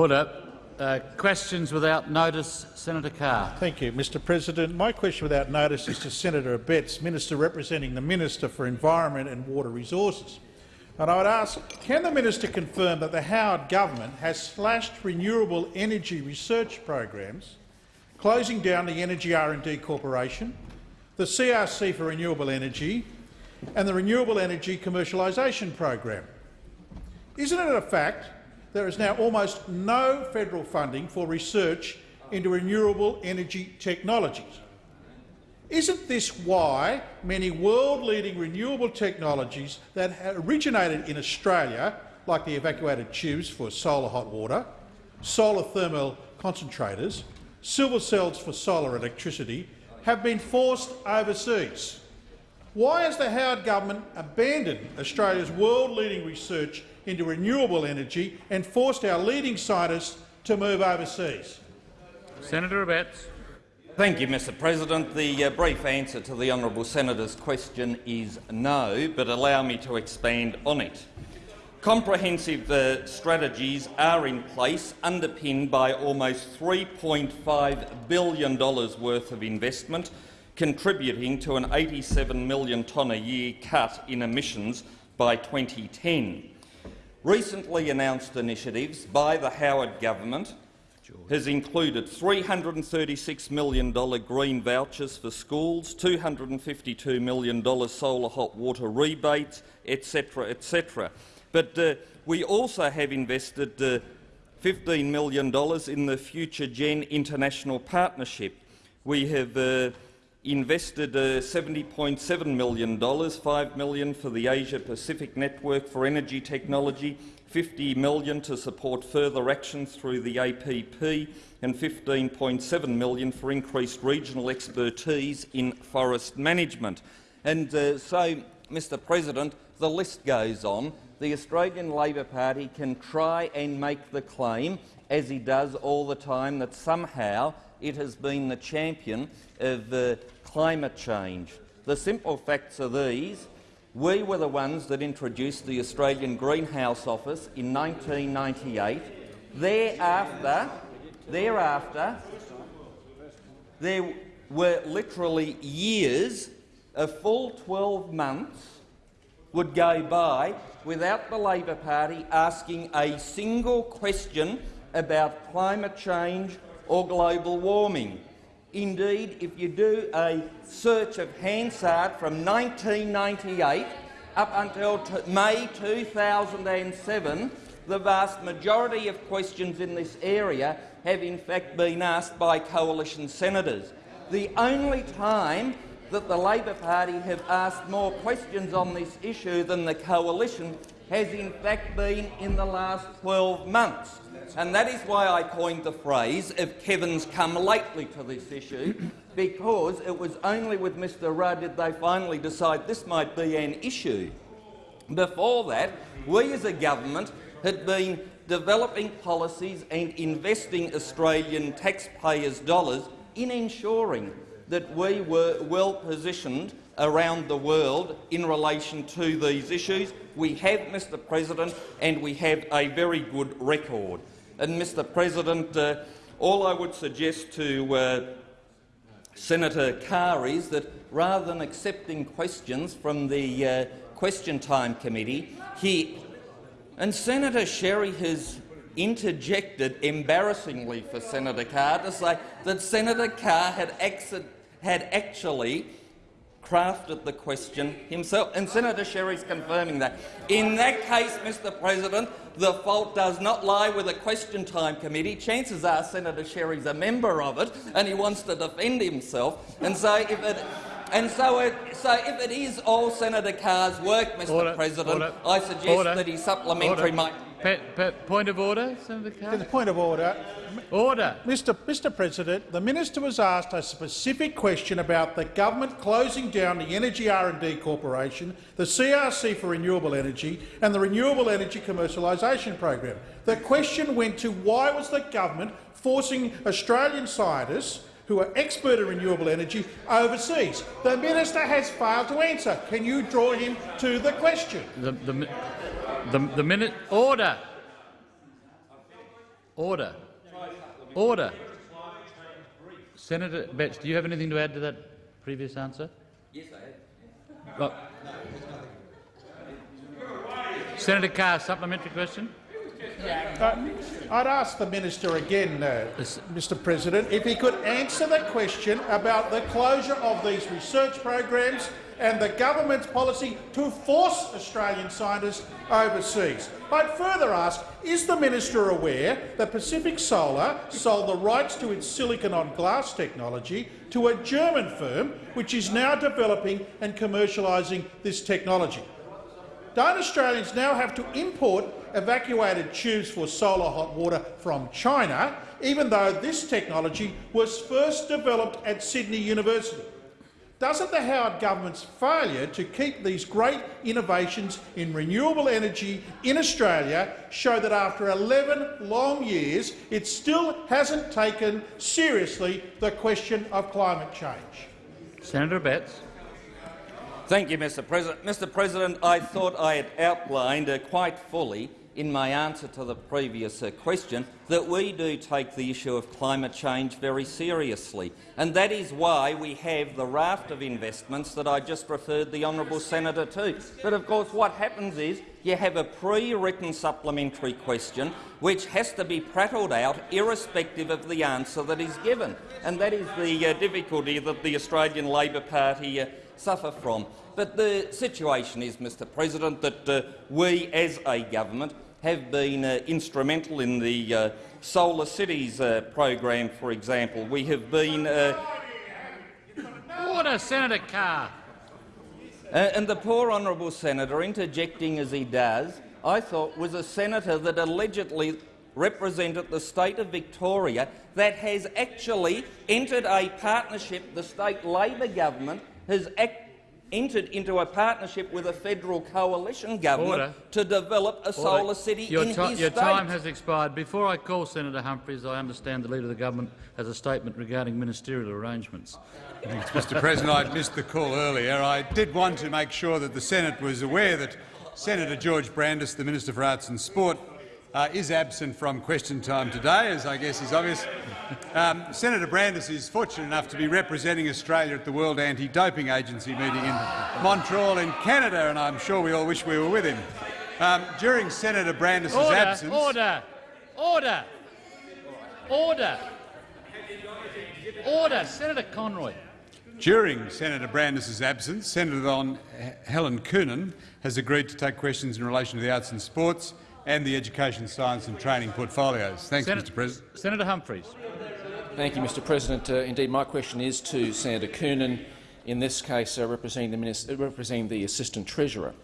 Order. Uh, questions without notice. Senator Carr. Thank you, Mr President. My question without notice is to Senator Abetz, Minister representing the Minister for Environment and Water Resources. And I would ask, can the minister confirm that the Howard government has slashed renewable energy research programs, closing down the Energy R&D Corporation, the CRC for Renewable Energy and the Renewable Energy Commercialisation Program? Isn't it a fact there is now almost no federal funding for research into renewable energy technologies. Isn't this why many world-leading renewable technologies that originated in Australia, like the evacuated tubes for solar hot water, solar thermal concentrators, sliver cells for solar electricity, have been forced overseas? Why has the Howard government abandoned Australia's world-leading research into renewable energy and forced our leading scientists to move overseas? Senator Abetz. Thank you, Mr President. The uh, brief answer to the honourable senator's question is no, but allow me to expand on it. Comprehensive uh, strategies are in place, underpinned by almost $3.5 billion worth of investment, contributing to an 87 million tonne a year cut in emissions by 2010. Recently announced initiatives by the Howard government has included $336 million green vouchers for schools, $252 million solar hot water rebates, etc., etc. But uh, we also have invested uh, $15 million in the Future Gen International Partnership. We have uh, invested uh, $70.7 million, 5 million for the Asia-Pacific Network for Energy Technology, 50 million to support further actions through the APP and 15.7 million for increased regional expertise in forest management. And uh, so, Mr President, the list goes on. The Australian Labor Party can try and make the claim, as he does all the time, that somehow it has been the champion of uh, climate change. The simple facts are these. We were the ones that introduced the Australian Greenhouse Office in 1998. Thereafter, thereafter there were literally years, a full 12 months would go by without the Labor Party asking a single question about climate change or global warming. Indeed, if you do a search of Hansard from 1998 up until May 2007, the vast majority of questions in this area have in fact been asked by coalition senators. The only time that the Labor Party have asked more questions on this issue than the coalition has in fact been in the last 12 months. And that is why I coined the phrase if Kevin's come lately to this issue, because it was only with Mr Rudd did they finally decide this might be an issue. Before that, we as a government had been developing policies and investing Australian taxpayers' dollars in ensuring that we were well positioned around the world in relation to these issues. We have, Mr President, and we have a very good record. And, Mr President, uh, all I would suggest to uh, Senator Carr is that rather than accepting questions from the uh, Question Time Committee, he and Senator Sherry has interjected embarrassingly for Senator Carr to say that Senator Carr had, had actually crafted the question himself, and Senator Sherry's confirming that. In that case, Mr President, the fault does not lie with the Question Time Committee. Chances are Senator Sherry's a member of it, and he wants to defend himself. And so, if it, and so, it, so if it is all Senator Carr's work, Mr Order. President, Order. I suggest Order. that his supplementary might Pe pe point of order, Senator Carr. The point of order. Order. Mr. Mr. President, the minister was asked a specific question about the government closing down the Energy R&D Corporation, the CRC for Renewable Energy and the Renewable Energy Commercialisation Program. The question went to why was the government forcing Australian scientists who are expert in renewable energy overseas. The minister has failed to answer. Can you draw him to the question? The, the, the, the minute order. Order. Order. Senator Abetz, do you have anything to add to that previous answer? Yes, I have. Right. Senator Carr, supplementary question. Uh, I'd ask the minister again, uh, Mr President, if he could answer the question about the closure of these research programs and the government's policy to force Australian scientists overseas. I'd further ask, is the minister aware that Pacific Solar sold the rights to its silicon-on-glass technology to a German firm which is now developing and commercialising this technology? Don't Australians now have to import evacuated tubes for solar hot water from China, even though this technology was first developed at Sydney University? Doesn't the Howard government's failure to keep these great innovations in renewable energy in Australia show that after 11 long years it still hasn't taken seriously the question of climate change? Senator Abetz. Thank you, Mr President. Mr President, I thought I had outlined uh, quite fully in my answer to the previous uh, question that we do take the issue of climate change very seriously, and that is why we have the raft of investments that I just referred the honourable senator to. But of course what happens is you have a pre-written supplementary question which has to be prattled out irrespective of the answer that is given, and that is the uh, difficulty that the Australian Labor Party uh, suffer from. But the situation is, Mr President, that uh, we as a government have been uh, instrumental in the uh, Solar Cities uh, program, for example. We have been uh, Order, Senator Carr. Uh, and the poor honourable senator, interjecting as he does, I thought was a senator that allegedly represented the state of Victoria that has actually entered a partnership, the state Labor government has ac- entered into a partnership with a federal coalition government Order. to develop a solar city your in ti- his Your state. time has expired. Before I call Senator Humphries, I understand the Leader of the Government has a statement regarding ministerial arrangements. Thanks, Mr President. I missed the call earlier. I did want to make sure that the Senate was aware that Senator George Brandis, the Minister for Arts and Sport, uh, is absent from question time today, as I guess is obvious. Um, Senator Brandis is fortunate enough to be representing Australia at the World Anti-Doping Agency meeting in Montreal in Canada, and I'm sure we all wish we were with him. Um, during Senator Brandis's Order, absence, order, order, order, order. Senator Conroy. During Senator Brandis's absence, Senator Helen Coonan has agreed to take questions in relation to the arts and sports and the education, science and training portfolios. Thanks, Sen- Mr President. Senator Humphries. Thank you, Mr President. Uh, indeed, my question is to Senator Coonan, in this case uh, representing, the minister, representing the Assistant Treasurer.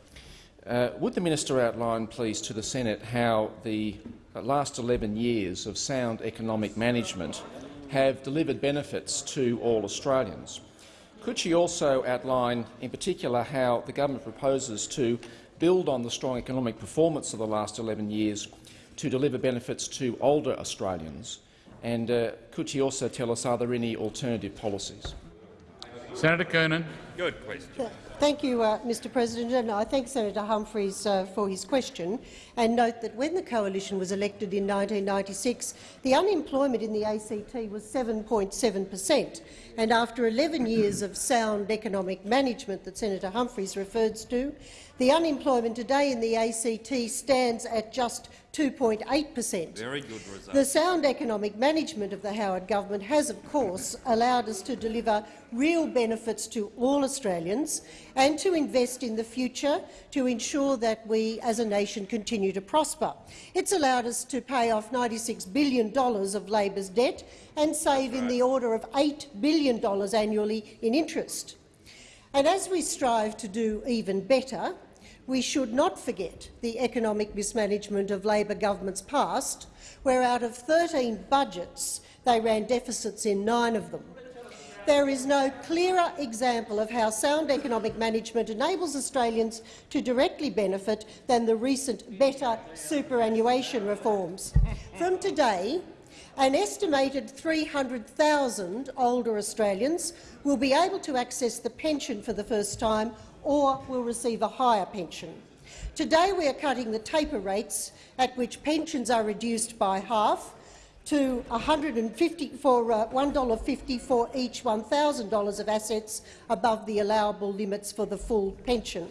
Uh, would the minister outline, please, to the Senate how the uh, last 11 years of sound economic management have delivered benefits to all Australians? Could she also outline, in particular, how the government proposes to build on the strong economic performance of the last 11 years to deliver benefits to older Australians? And uh, could she also tell us, are there any alternative policies? Senator Coonan. Good question. Thank you, uh, Mr President, and I thank Senator Humphries uh, for his question and note that when the coalition was elected in 1996, the unemployment in the ACT was 7.7 per cent, and after 11 years of sound economic management that Senator Humphries refers to, the unemployment today in the ACT stands at just 2.8 per cent. Very good result. The sound economic management of the Howard government has, of course, allowed us to deliver real benefits to all Australians and to invest in the future to ensure that we, as a nation, continue to prosper. It's allowed us to pay off $96 billion of Labor's debt and save in the order of $8 billion annually in interest. And as we strive to do even better, we should not forget the economic mismanagement of Labor governments past, where out of 13 budgets they ran deficits in nine of them. There is no clearer example of how sound economic management enables Australians to directly benefit than the recent better superannuation reforms. From today, an estimated 300,000 older Australians will be able to access the pension for the first time or will receive a higher pension. Today we are cutting the taper rates at which pensions are reduced by half, to 150 for uh, $1.50 for each $1,000 of assets above the allowable limits for the full pension.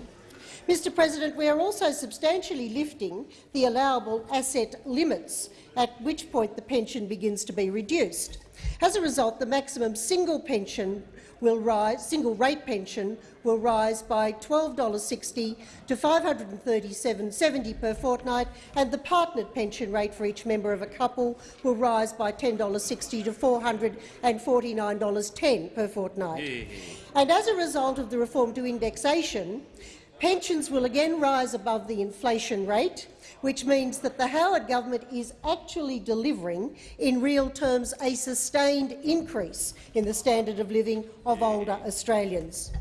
Mr President, we are also substantially lifting the allowable asset limits, at which point the pension begins to be reduced. As a result, the maximum single pension will rise, single rate pension will rise by $12.60 to $537.70 per fortnight, and the partnered pension rate for each member of a couple will rise by $10.60 to $449.10 per fortnight. And as a result of the reform to indexation, Pensions will again rise above the inflation rate, which means that the Howard government is actually delivering, in real terms, a sustained increase in the standard of living of older Australians.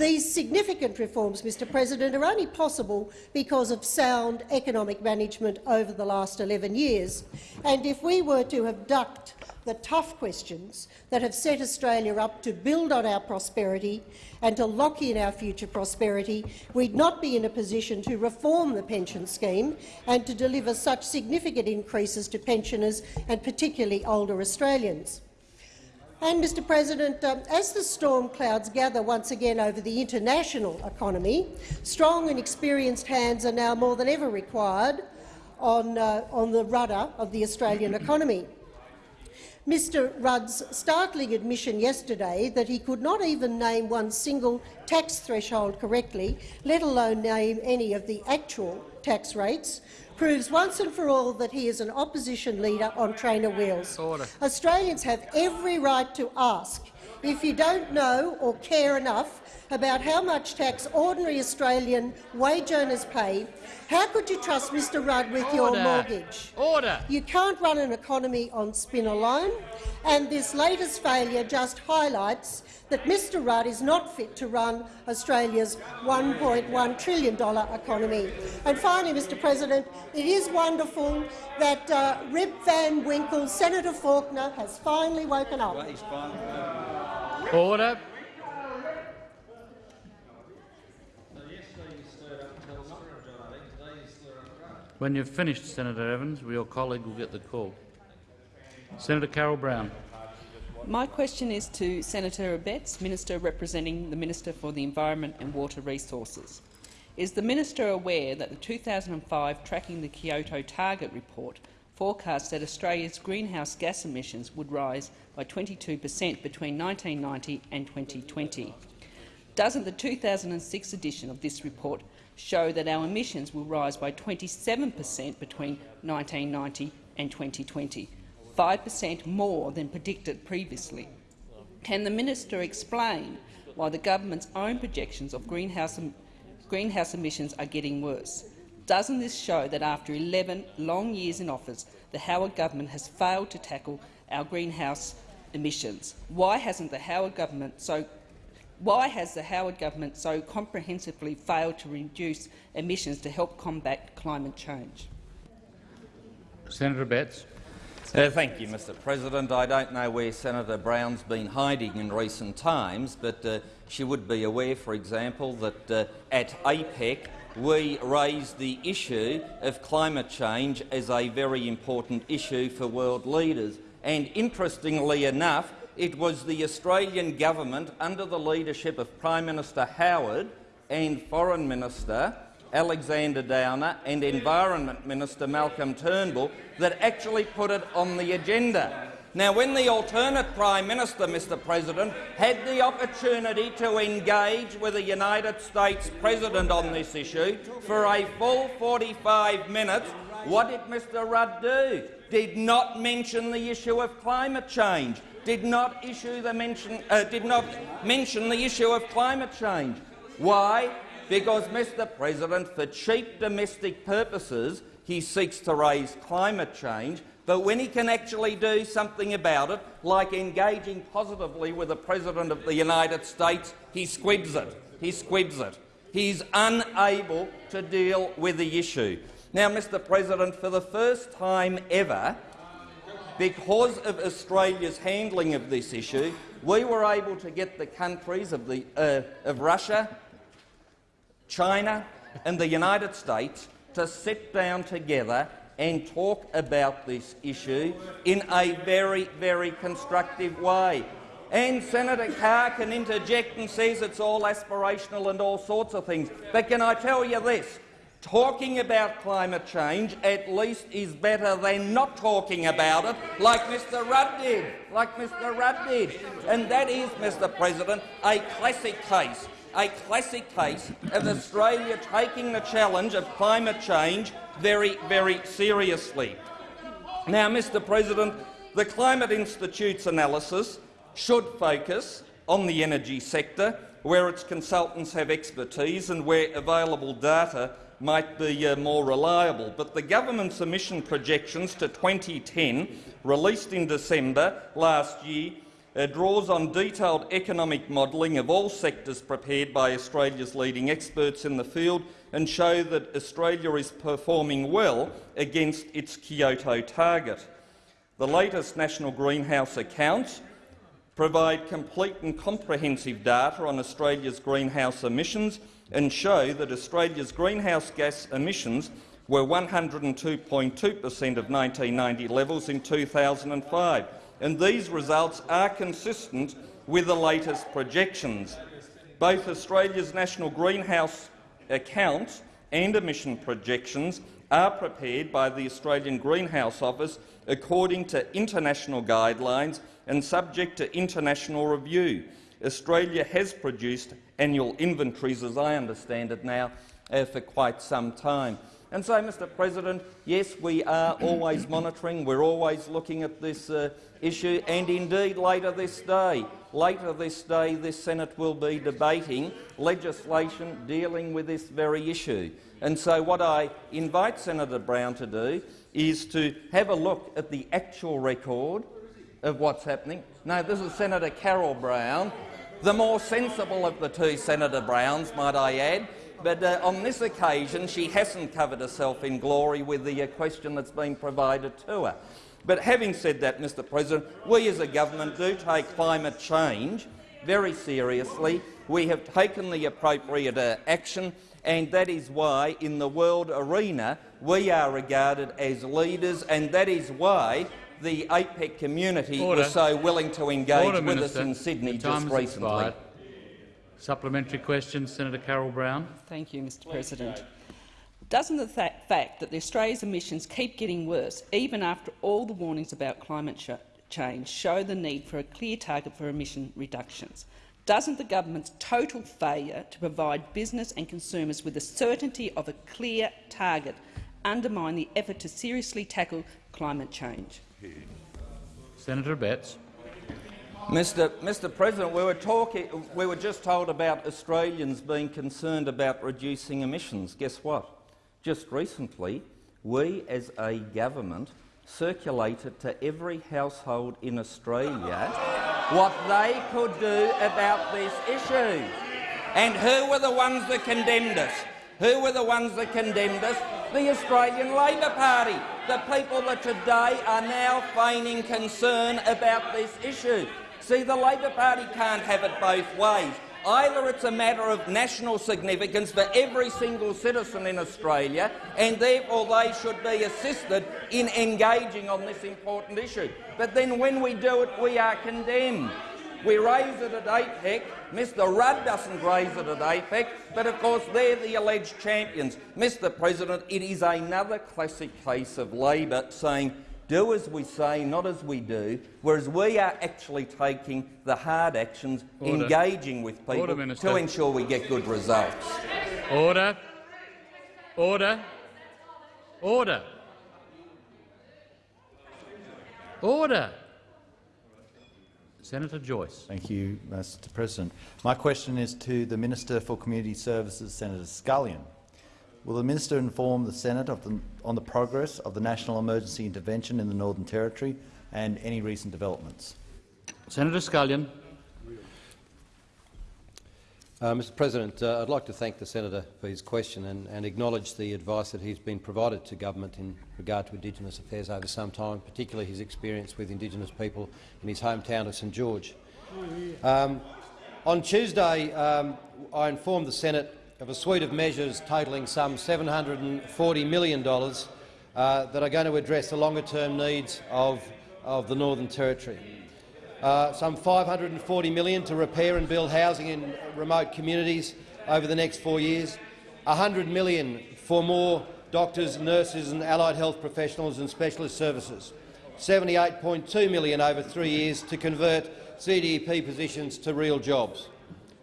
These significant reforms, Mr President, are only possible because of sound economic management over the last 11 years. And if we were to have ducked the tough questions that have set Australia up to build on our prosperity and to lock in our future prosperity, we'd not be in a position to reform the pension scheme and to deliver such significant increases to pensioners and particularly older Australians. And, Mr President, um, as the storm clouds gather once again over the international economy, strong and experienced hands are now more than ever required on, uh, on the rudder of the Australian economy. Mr Rudd's startling admission yesterday that he could not even name one single tax threshold correctly, let alone name any of the actual tax rates, proves once and for all that he is an opposition leader on trainer wheels. Order. Australians have every right to ask if you don't know or care enough about how much tax ordinary Australian wage earners pay, how could you trust Mr Rudd with your mortgage? Order. You can't run an economy on spin alone, and this latest failure just highlights that Mr Rudd is not fit to run Australia's $1.1 trillion economy. And finally, Mr President, it is wonderful that uh, Rip Van Winkle, Senator Faulkner, has finally woken up. Order. When you've finished, Senator Evans, your colleague will get the call. Senator Carol Brown. My question is to Senator Abetz, Minister representing the Minister for the Environment and Water Resources. Is the minister aware that the 2005 Tracking the Kyoto Target report forecast that Australia's greenhouse gas emissions would rise by 22 per cent between 1990 and 2020? Doesn't the 2006 edition of this report show that our emissions will rise by 27 per cent between 1990 and 2020, 5 per cent more than predicted previously? Can the minister explain why the government's own projections of greenhouse, em greenhouse emissions are getting worse? Doesn't this show that after 11 long years in office, the Howard government has failed to tackle our greenhouse emissions? Why hasn't the Howard government so why has the Howard government so comprehensively failed to reduce emissions to help combat climate change? Senator Abetz. Uh, thank you, Mr President. I don't know where Senator Brown's been hiding in recent times, but uh, she would be aware, for example, that uh, at APEC we raised the issue of climate change as a very important issue for world leaders. And interestingly enough, it was the Australian government, under the leadership of Prime Minister Howard and Foreign Minister Alexander Downer and Environment Minister Malcolm Turnbull, that actually put it on the agenda. Now, when the alternate Prime Minister, Mr President, had the opportunity to engage with the United States President on this issue for a full 45 minutes, what did Mr Rudd do? Did not mention the issue of climate change did not issue the mention, uh, did not mention the issue of climate change. Why? Because, Mr President, for cheap domestic purposes, he seeks to raise climate change, but when he can actually do something about it, like engaging positively with the President of the United States, he squibs it. He squibs it. He's unable to deal with the issue. Now, Mr President, for the first time ever, because of Australia's handling of this issue, we were able to get the countries of, the, uh, of Russia, China and the United States to sit down together and talk about this issue in a very, very constructive way. And Senator Carr can interject and says it's all aspirational and all sorts of things. But can I tell you this? Talking about climate change at least is better than not talking about it, like Mr Rudd did, like Mr Rudd did. And that is, Mr President, a classic case, a classic case of Australia taking the challenge of climate change very, very seriously. Now, Mr President, the Climate Institute's analysis should focus on the energy sector, where its consultants have expertise and where available data might be uh, more reliable. But the government's emission projections to 2010, released in December last year, uh, draws on detailed economic modelling of all sectors prepared by Australia's leading experts in the field and show that Australia is performing well against its Kyoto target. The latest national greenhouse accounts provide complete and comprehensive data on Australia's greenhouse emissions and show that Australia's greenhouse gas emissions were 102.2 per cent of 1990 levels in 2005, and these results are consistent with the latest projections. Both Australia's national greenhouse accounts and emission projections are prepared by the Australian Greenhouse Office according to international guidelines and subject to international review. Australia has produced annual inventories, as I understand it now, uh, for quite some time. And so, Mr President, yes, we are always monitoring, we're always looking at this uh, issue, and indeed later this day, later this day this Senate will be debating legislation dealing with this very issue. And so what I invite Senator Brown to do is to have a look at the actual record of what's happening. No, this is Senator Carol Brown, the more sensible of the two Senator Browns, might I add. But uh, on this occasion, she hasn't covered herself in glory with the uh, question that's been provided to her. But having said that, Mr President, we as a government do take climate change very seriously. We have taken the appropriate uh, action, and that is why, in the world arena, we are regarded as leaders, and that is why the APEC community Order. was so willing to engage Order, with Minister. us in Sydney just recently. expired. Supplementary question, Senator Carol Brown. Thank you, Mr President. Doesn't the fa fact that the Australia's emissions keep getting worse, even after all the warnings about climate change, show the need for a clear target for emission reductions? Doesn't the government's total failure to provide business and consumers with the certainty of a clear target undermine the effort to seriously tackle climate change? Senator Abetz. Mr. Mr. President, we were, talking, we were just told about Australians being concerned about reducing emissions. Guess what? Just recently, we as a government circulated to every household in Australia what they could do about this issue. And who were the ones that condemned us? Who were the ones that condemned us? The Australian Labor Party, the people that today are now feigning concern about this issue. See, the Labor Party can't have it both ways. Either it's a matter of national significance for every single citizen in Australia, and therefore they should be assisted in engaging on this important issue. But then when we do it, we are condemned. We raise it at APEC. Mr Rudd doesn't raise it at APEC, but of course they're the alleged champions. Mr President, it is another classic case of Labor saying do as we say, not as we do, whereas we are actually taking the hard actions, Order. engaging with people Order, to ensure we get good results. Order. Order. Order. Order. Senator Joyce. Thank you, Mr President. My question is to the Minister for Community Services, Senator Scullion. Will the minister inform the Senate of the, on the progress of the national emergency intervention in the Northern Territory and any recent developments? Senator Scullion. Uh, Mr President, uh, I'd like to thank the senator for his question and, and acknowledge the advice that he's been provided to government in regard to Indigenous affairs over some time, particularly his experience with Indigenous people in his hometown of St George. Um, on Tuesday, um, I informed the Senate of a suite of measures totalling some $740 million uh, that are going to address the longer-term needs of, of the Northern Territory. Uh, some 540 million to repair and build housing in remote communities over the next four years, 100 million for more doctors, nurses and allied health professionals and specialist services, 78.2 million over three years to convert CDP positions to real jobs,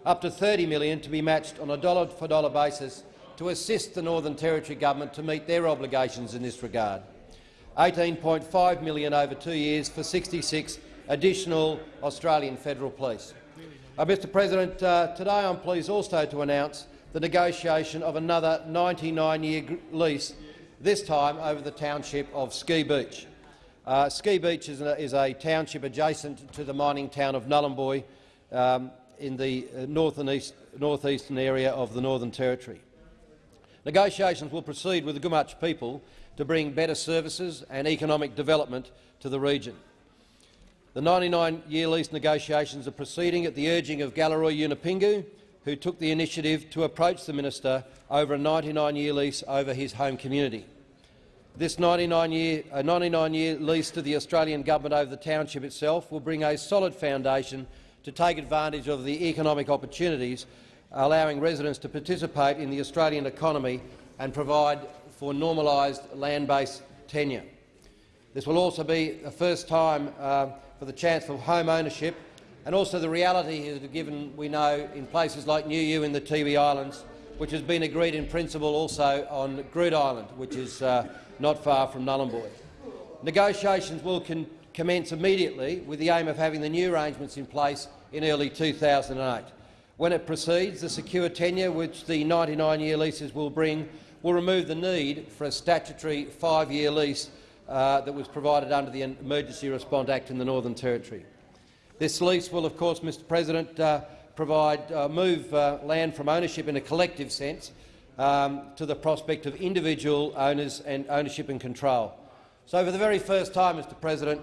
up to $30 million to be matched on a dollar-for-dollar basis to assist the Northern Territory government to meet their obligations in this regard, $18.5 million over two years for 66 additional Australian Federal Police. Uh, Mr President, uh, today I'm pleased also to announce the negotiation of another 99-year lease, this time over the township of Ski Beach. Uh, Ski Beach is a, is a, township adjacent to the mining town of Nhulunbuy um, in the uh, north and east, northeastern area of the Northern Territory. Negotiations will proceed with the Gumatj people to bring better services and economic development to the region. The 99-year lease negotiations are proceeding at the urging of Galarrwuy Yunupingu, who took the initiative to approach the minister over a 99-year lease over his home community. This 99-year 99 lease to the Australian government over the township itself will bring a solid foundation to take advantage of the economic opportunities, allowing residents to participate in the Australian economy and provide for normalised land-based tenure. This will also be the first time uh, for the chance for home ownership, and also the reality is given we know in places like Nguiu in the Tiwi Islands, which has been agreed in principle also on Groote Eylandt, which is uh, not far from Nhulunbuy. Negotiations will commence immediately with the aim of having the new arrangements in place in early 2008. When it proceeds, the secure tenure which the 99-year leases will bring will remove the need for a statutory five-year lease uh, that was provided under the Emergency Response Act in the Northern Territory. This lease will, of course, Mr President, uh, provide, uh, move uh, land from ownership in a collective sense um, to the prospect of individual owners and ownership and control. So for the very first time, Mr President,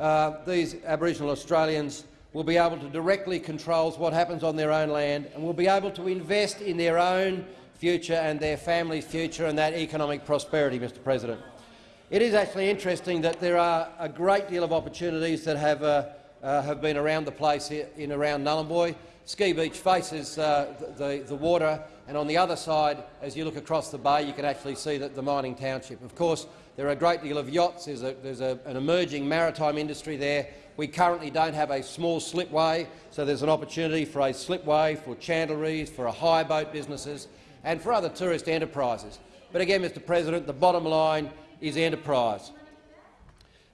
uh, these Aboriginal Australians will be able to directly control what happens on their own land and will be able to invest in their own future and their family's future and that economic prosperity, Mr President. It is actually interesting that there are a great deal of opportunities that have, uh, uh, have been around the place in around Nhulunbuy. Ski Beach faces uh, the, the water, and on the other side, as you look across the bay, you can actually see the, the mining township. Of course, there are a great deal of yachts. There's, a, there's a, an emerging maritime industry there. We currently don't have a small slipway, so there's an opportunity for a slipway, for chandleries, for a hire boat businesses and for other tourist enterprises. But again, Mr President, the bottom line is enterprise.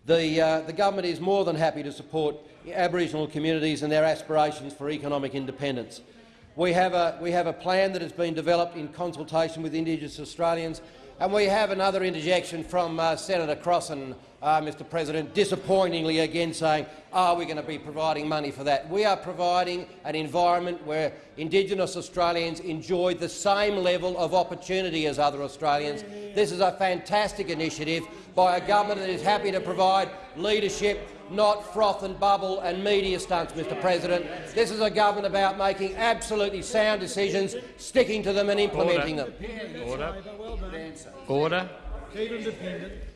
The, uh, the government is more than happy to support Aboriginal communities and their aspirations for economic independence. We have, a, we have a plan that has been developed in consultation with Indigenous Australians, and we have another interjection from uh, Senator Crossin, uh, Mr President, disappointingly again saying, are we going to be providing money for that? We are providing an environment where Indigenous Australians enjoy the same level of opportunity as other Australians. This is a fantastic initiative by a government that is happy to provide leadership, not froth and bubble and media stunts, Mr President. This is a government about making absolutely sound decisions, sticking to them and implementing Order. them. Order. Order.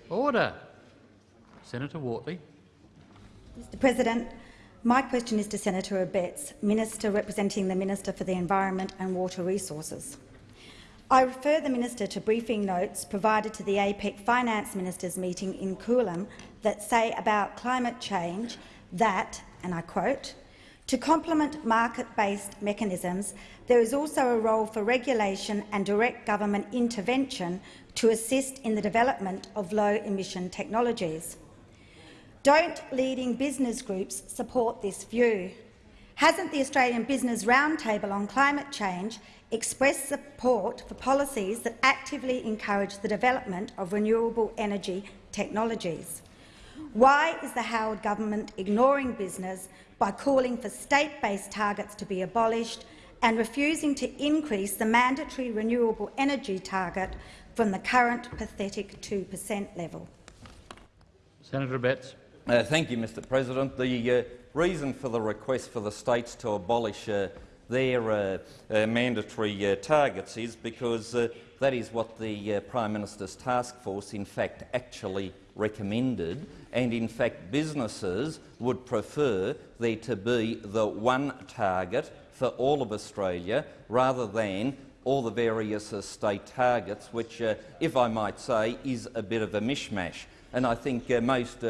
Order. Senator Wortley. Mr President, my question is to Senator Abetz, Minister representing the Minister for the Environment and Water Resources. I refer the minister to briefing notes provided to the APEC Finance Ministers meeting in Coolum that say about climate change that, and I quote, to complement market-based mechanisms, there is also a role for regulation and direct government intervention to assist in the development of low-emission technologies. Don't leading business groups support this view? Hasn't the Australian Business Roundtable on climate change expressed support for policies that actively encourage the development of renewable energy technologies? Why is the Howard government ignoring business by calling for state-based targets to be abolished and refusing to increase the mandatory renewable energy target from the current pathetic 2 per cent level? Senator Abetz. Uh, thank you, Mr President. The uh, reason for the request for the states to abolish uh, their uh, uh, mandatory uh, targets is because that is what the Prime Minister's task force in fact actually recommended, and in fact businesses would prefer there to be the one target for all of Australia rather than all the various uh, state targets, which, uh, if I might say, is a bit of a mishmash. And I think uh, most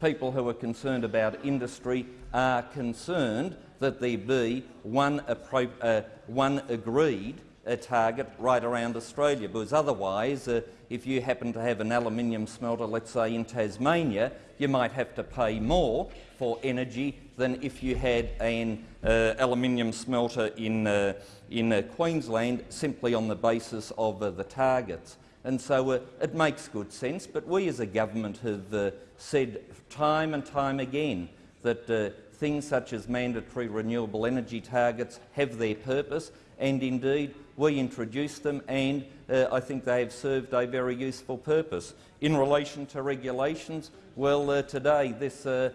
people who are concerned about industry are concerned that there be one, uh, one agreed uh, target right around Australia, because otherwise, uh, if you happen to have an aluminium smelter, let's say in Tasmania, you might have to pay more for energy than if you had an uh, aluminium smelter in, uh, in uh, Queensland simply on the basis of uh, the targets. And so uh, it makes good sense, but we as a government have uh, said time and time again that things such as mandatory renewable energy targets have their purpose, and indeed we introduced them and uh, I think they have served a very useful purpose. In relation to regulations, well, uh, today this uh,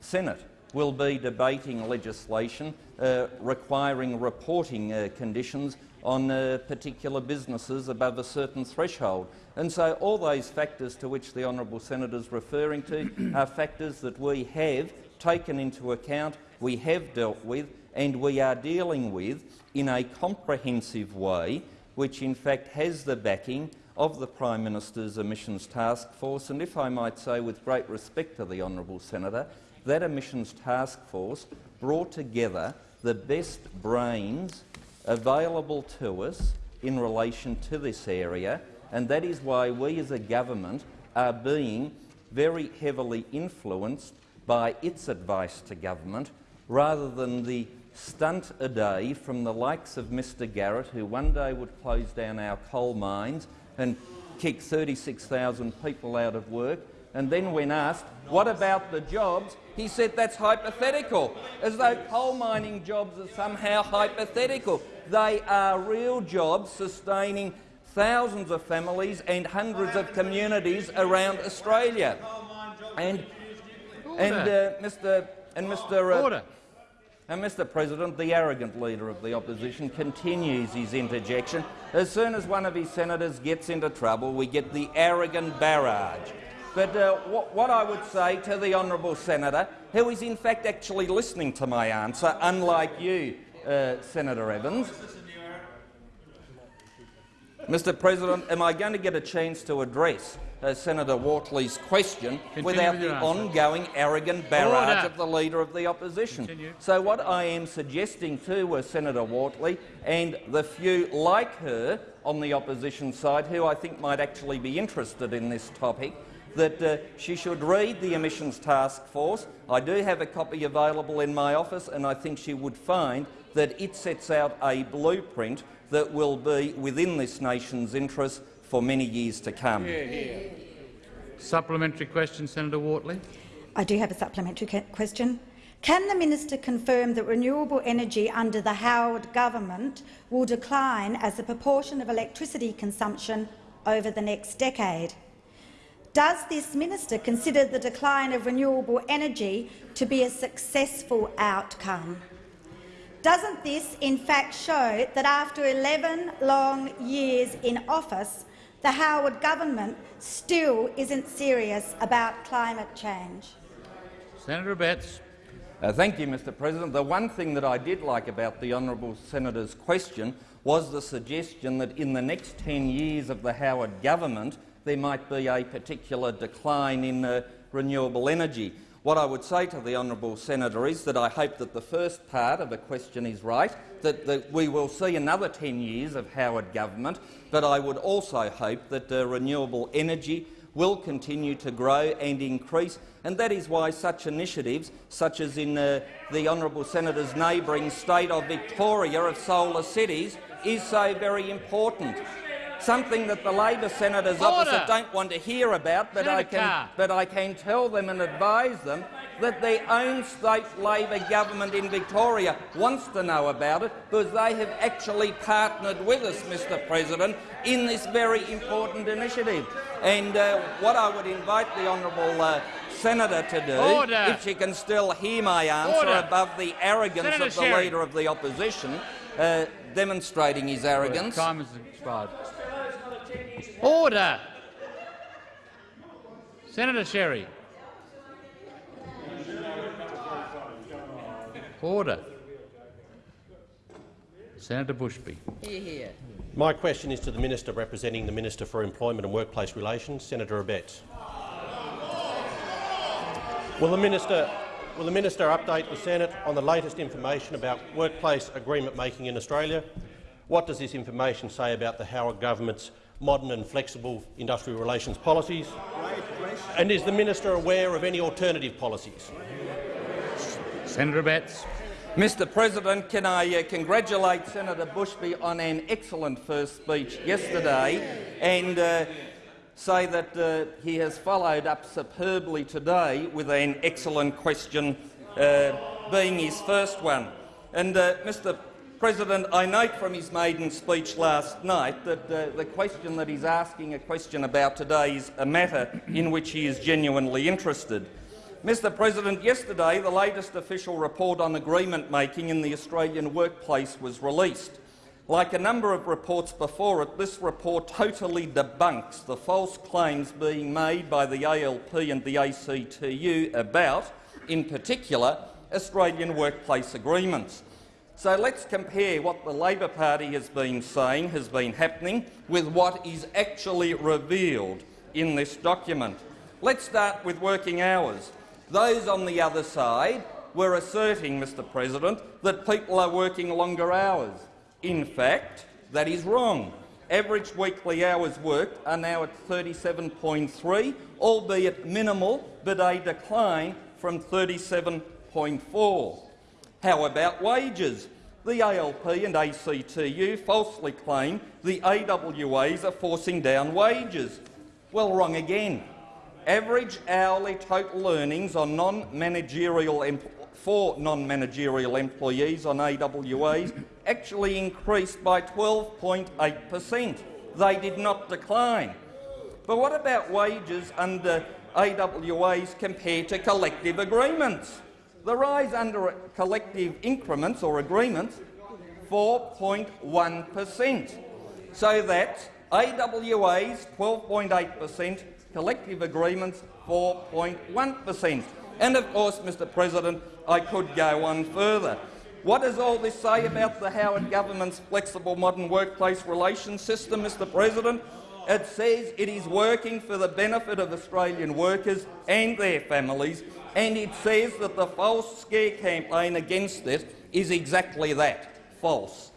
Senate will be debating legislation uh, requiring reporting uh, conditions on uh, particular businesses above a certain threshold. And so all those factors to which the honourable senator is referring to are factors that we have taken into account, we have dealt with and we are dealing with in a comprehensive way which in fact has the backing of the Prime Minister's Emissions Task Force, and if I might say with great respect to the honourable senator, that Emissions Task Force brought together the best brains available to us in relation to this area, and that is why we as a government are being very heavily influenced by its advice to government rather than the stunt a day from the likes of Mr Garrett, who one day would close down our coal mines and kick 36,000 people out of work, and then when asked, what about the jobs, he said that's hypothetical, as though coal mining jobs are somehow hypothetical. They are real jobs sustaining thousands of families and hundreds of communities around Australia. And, and uh, Mr. And Mr. Uh, Order. And Mr President, the arrogant leader of the opposition continues his interjection. As soon as one of his senators gets into trouble, we get the arrogant barrage. But uh, what, what, I would say to the honourable senator, who is in fact actually listening to my answer, unlike you, uh, Senator Evans, Mr President, am I going to get a chance to address uh, Senator Wortley's question Continue without the answer. ongoing arrogant barrage Order. of the Leader of the Opposition? Continue. So what I am suggesting to uh, Senator Wortley and the few like her on the opposition side who I think might actually be interested in this topic that uh, she should read the Emissions Task Force. I do have a copy available in my office and I think she would find that it sets out a blueprint that will be within this nation's interest for many years to come. Supplementary question, Senator Wortley. I do have a supplementary question. Can the minister confirm that renewable energy under the Howard government will decline as a proportion of electricity consumption over the next decade? Does this minister consider the decline of renewable energy to be a successful outcome? Doesn't this in fact show that after 11 long years in office, the Howard government still isn't serious about climate change? Senator Abetz. Uh, thank you, Mr President. The one thing that I did like about the honourable senator's question was the suggestion that in the next 10 years of the Howard government there might be a particular decline in uh, renewable energy. What I would say to the honourable senator is that I hope that the first part of the question is right, that, that we will see another 10 years of Howard government, but I would also hope that uh, renewable energy will continue to grow and increase, and that is why such initiatives, such as in uh, the honourable senator's neighbouring state of Victoria of solar cities, is so very important something that the Labor senators Order. opposite don't want to hear about, but I, can, Carr. but I can tell them and advise them that their own state Labor government in Victoria wants to know about it because they have actually partnered with us, Mr President, in this very important initiative. And uh, what I would invite the honourable uh, senator to do, Order. if she can still hear my answer Order. above the arrogance Senator of the Sherry. Leader of the Opposition, uh, demonstrating his arrogance. Time has expired. Order! Senator Sherry. Order. Senator Bushby. Hear, hear. My question is to the Minister representing the Minister for Employment and Workplace Relations, Senator Abetz. Will the, minister, will the Minister update the Senate on the latest information about workplace agreement making in Australia? What does this information say about the Howard government's modern and flexible industrial relations policies? And is the Minister aware of any alternative policies? Senator Abetz. Mr President, can I uh, congratulate Senator Bushby on an excellent first speech yesterday and uh, say that uh, he has followed up superbly today with an excellent question, uh, being his first one. And, uh, Mr President, I note from his maiden speech last night that uh, the question that he's asking a question about today is a matter in which he is genuinely interested. Mr President, yesterday the latest official report on agreement making in the Australian workplace was released. Like a number of reports before it, this report totally debunks the false claims being made by the ALP and the ACTU about, in particular, Australian workplace agreements. So let's compare what the Labor Party has been saying has been happening with what is actually revealed in this document. Let's start with working hours. Those on the other side were asserting, Mr President, that people are working longer hours. In fact, that is wrong. Average weekly hours worked are now at 37.3, albeit minimal, but a decline from 37.4. How about wages? The ALP and ACTU falsely claim the AWAs are forcing down wages. Well, wrong again. Average hourly total earnings on non-managerial for non-managerial employees on AWAs actually increased by 12.8 per cent. They did not decline. But what about wages under AWAs compared to collective agreements? The rise under collective increments or agreements, 4.1 per cent. So that AWAs 12.8 per cent, collective agreements 4.1 per cent. And of course, Mr President, I could go on further. What does all this say about the Howard government's flexible modern workplace relations system, Mr President? It says it is working for the benefit of Australian workers and their families, and it says that the false scare campaign against it is exactly that, false.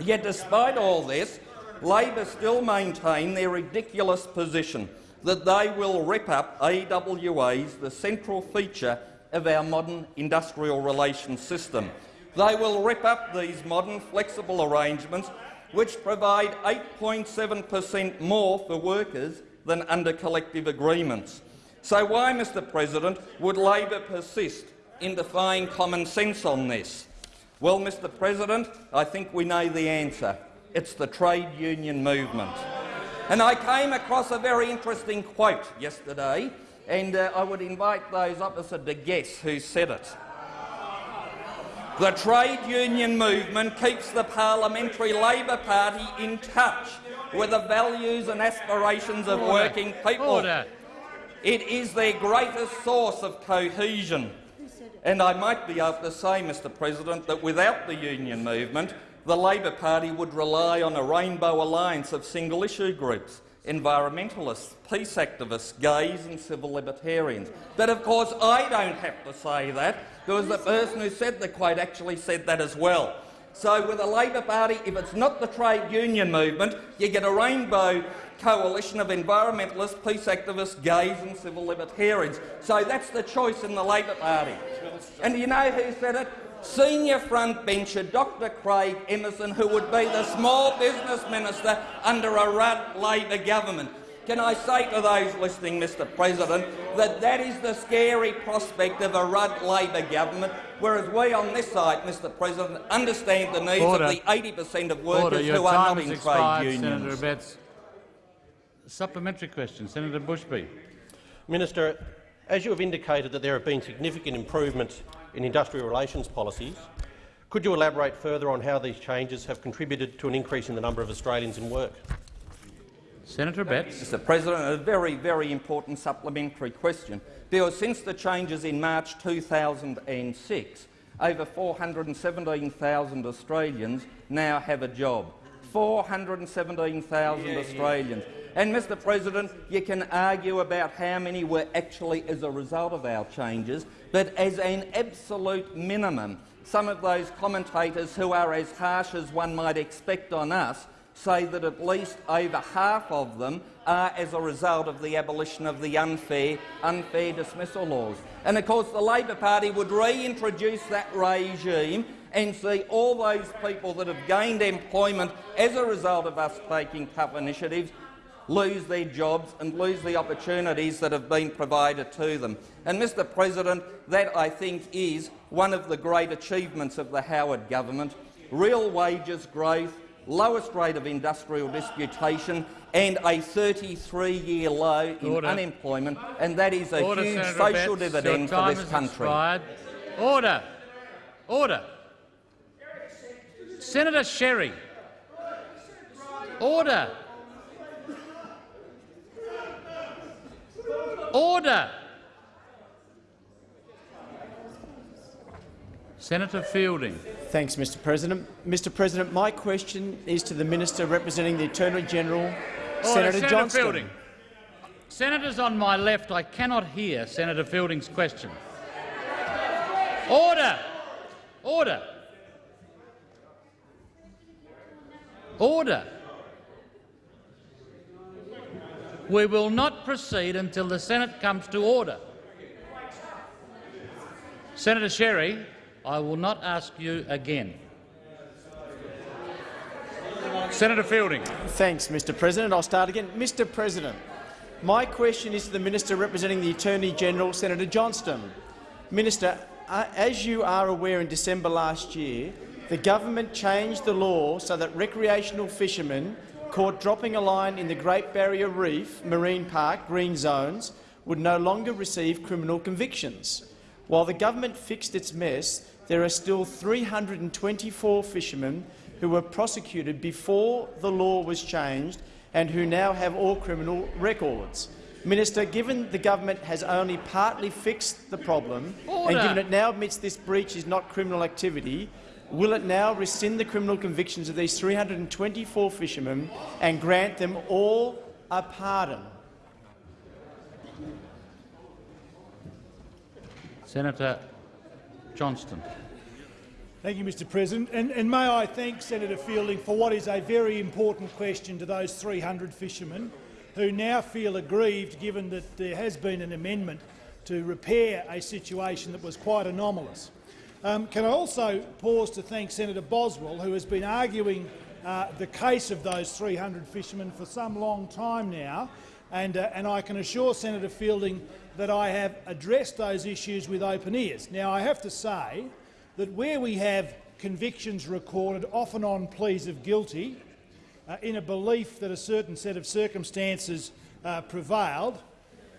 Yet despite all this, Labor still maintain their ridiculous position that they will rip up AWAs, the central feature of our modern industrial relations system. They will rip up these modern flexible arrangements which provide 8.7 per cent more for workers than under collective agreements. So why, Mr President, would Labor persist in defying common sense on this? Well, Mr President, I think we know the answer. It's the trade union movement. And I came across a very interesting quote yesterday, and uh, I would invite those opposite to guess who said it. The trade union movement keeps the Parliamentary Labor Party in touch with the values and aspirations of Order. working people. Order. It is their greatest source of cohesion. And I might be able to say, Mr President, that without the union movement, the Labor Party would rely on a rainbow alliance of single-issue groups, environmentalists, peace activists, gays and civil libertarians. But of course I don't have to say that, because the person who said the quote actually said that as well. So with the Labor Party, if it's not the trade union movement, you get a rainbow coalition of environmentalists, peace activists, gays and civil libertarians. So that's the choice in the Labor Party. And you know who said it? Senior frontbencher Dr Craig Emerson, who would be the small business minister under a Rudd Labor government. Can I say to those listening, Mr President, that that is the scary prospect of a Rudd Labor government, whereas we on this side, Mr President, understand the needs Order. of the 80 per cent of Order. workers Your who are time not has in expired, trade unions. Senator Abetz. Supplementary question, Senator Bushby. Minister, as you have indicated that there have been significant improvements in industrial relations policies, Could you elaborate further on how these changes have contributed to an increase in the number of Australians in work? Senator Abetz. Mr President, a very, very important supplementary question, because since the changes in March 2006, over 417,000 Australians now have a job. 417,000 Australians. And, Mr President, you can argue about how many were actually as a result of our changes, but as an absolute minimum, some of those commentators who are as harsh as one might expect on us say that at least over half of them are as a result of the abolition of the unfair, unfair dismissal laws. And of course the Labor Party would reintroduce that regime and see all those people that have gained employment as a result of us taking tough initiatives lose their jobs and lose the opportunities that have been provided to them. And, Mr President, that, I think, is one of the great achievements of the Howard government. Real wages growth, lowest rate of industrial disputation and a 33-year low in Order. unemployment, and that is a Order, huge Senator social Abetz. dividend for this country. expired. Order. Order. Senator Sherry. Order. Order. Senator Fielding. Thanks, Mr President. Mr President, my question is to the Minister representing the Attorney-General. Senator Senator Johnston. Fielding. Senators on my left, I cannot hear Senator Fielding's question. Order! Order! Order! We will not proceed until the Senate comes to order. Senator Sherry, I will not ask you again. Senator Fielding. Thanks, Mr President. I'll start again. Mr President, my question is to the Minister representing the Attorney-General, Senator Johnston. Minister, uh, as you are aware, in December last year, the government changed the law so that recreational fishermen caught dropping a line in the Great Barrier Reef Marine Park green zones would no longer receive criminal convictions. While the government fixed its mess, there are still 324 fishermen who were prosecuted before the law was changed and who now have all criminal records. Minister, given the government has only partly fixed the problem Order. and given it now admits this breach is not criminal activity, will it now rescind the criminal convictions of these 324 fishermen and grant them all a pardon? Senator Johnston. Thank you, Mr President. And, and may I thank Senator Fielding for what is a very important question to those 300 fishermen who now feel aggrieved given that there has been an amendment to repair a situation that was quite anomalous. Um, can I also pause to thank Senator Boswell, who has been arguing uh, the case of those 300 fishermen for some long time now, and, uh, and I can assure Senator Fielding that I have addressed those issues with open ears. Now, I have to say that where we have convictions recorded, often on pleas of guilty, uh, in a belief that a certain set of circumstances uh, prevailed,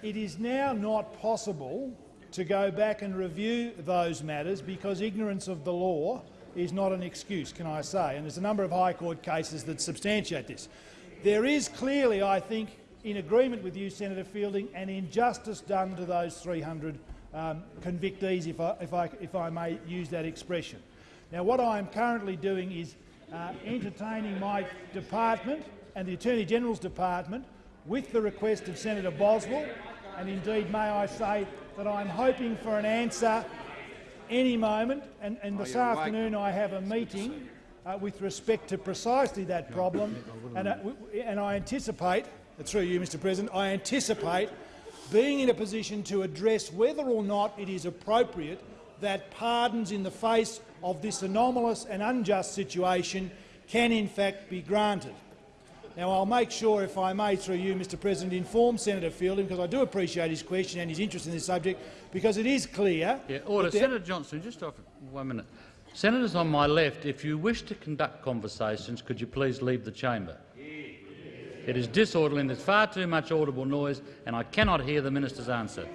it is now not possible to go back and review those matters because ignorance of the law is not an excuse, can I say, and there's a number of High Court cases that substantiate this. There is clearly, I think, in agreement with you, Senator Fielding, an injustice done to those 300 um, convictees, if I, if, I, if I may use that expression. Now, what I am currently doing is uh, entertaining my department and the Attorney-General's department with the request of Senator Boswell, and indeed may I say that I'm hoping for an answer any moment, and, and this afternoon I have a meeting uh, with respect to precisely that problem, and, uh, and I anticipate, through you, Mr President, I anticipate being in a position to address whether or not it is appropriate that pardons in the face of this anomalous and unjust situation can in fact be granted. Now, I'll make sure, if I may, through you, Mr President, inform Senator Fielding, because I do appreciate his question and his interest in this subject, because it is clear— Yeah, order. Senator Johnston, just off one minute. Senators on my left, if you wish to conduct conversations, could you please leave the chamber? It is disorderly and there's far too much audible noise, and I cannot hear the minister's answer.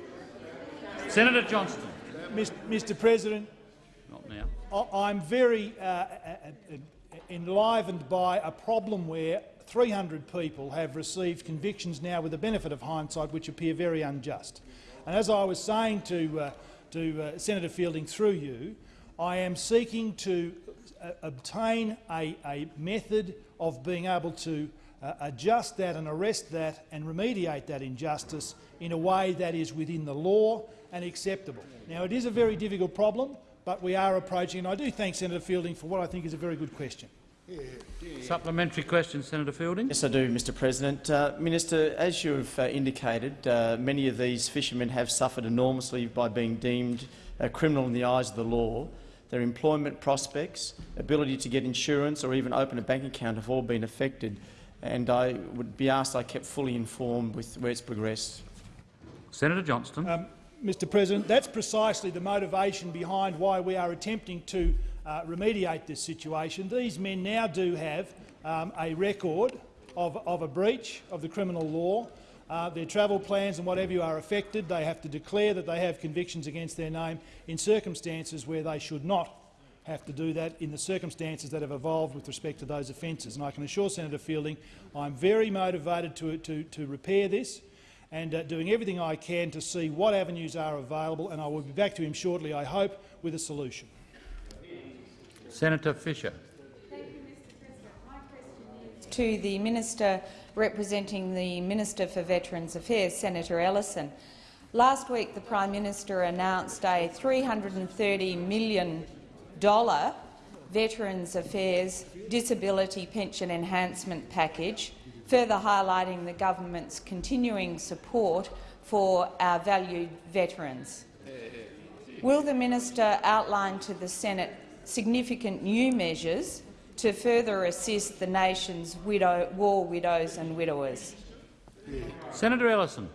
Senator Johnston. Mr President, Not now. I- I'm very uh, uh, uh, enlivened by a problem where 300 people have received convictions now with the benefit of hindsight which appear very unjust. And as I was saying to, uh, to uh, Senator Fielding through you, I am seeking to uh, obtain a, a method of being able to uh, adjust that and arrest that and remediate that injustice in a way that is within the law and acceptable. Now, it is a very difficult problem, but we are approaching, and I do thank Senator Fielding for what I think is a very good question. Supplementary question, Senator Fielding. Yes, I do, Mr President. Uh, Minister, as you have uh, indicated, uh, many of these fishermen have suffered enormously by being deemed uh, criminal in the eyes of the law. Their employment prospects, ability to get insurance or even open a bank account have all been affected, and I would be asked I kept fully informed with where it's progressed. Senator Johnston. Um, Mr President, that's precisely the motivation behind why we are attempting to uh, remediate this situation. These men now do have um, a record of, of, a breach of the criminal law. Uh, their travel plans and whatever you are affected, they have to declare that they have convictions against their name in circumstances where they should not have to do that in the circumstances that have evolved with respect to those offences. And I can assure Senator Fielding I'm very motivated to, to, to repair this and uh, doing everything I can to see what avenues are available, and I will be back to him shortly, I hope, with a solution. Senator Fisher. To the Minister representing the Minister for Veterans Affairs, Senator Ellison. Last week the Prime Minister announced a $330 million Veterans Affairs Disability Pension Enhancement Package, further highlighting the government's continuing support for our valued veterans. Will the minister outline to the Senate significant new measures to further assist the nation's widow, war widows and widowers. Senator Ellison.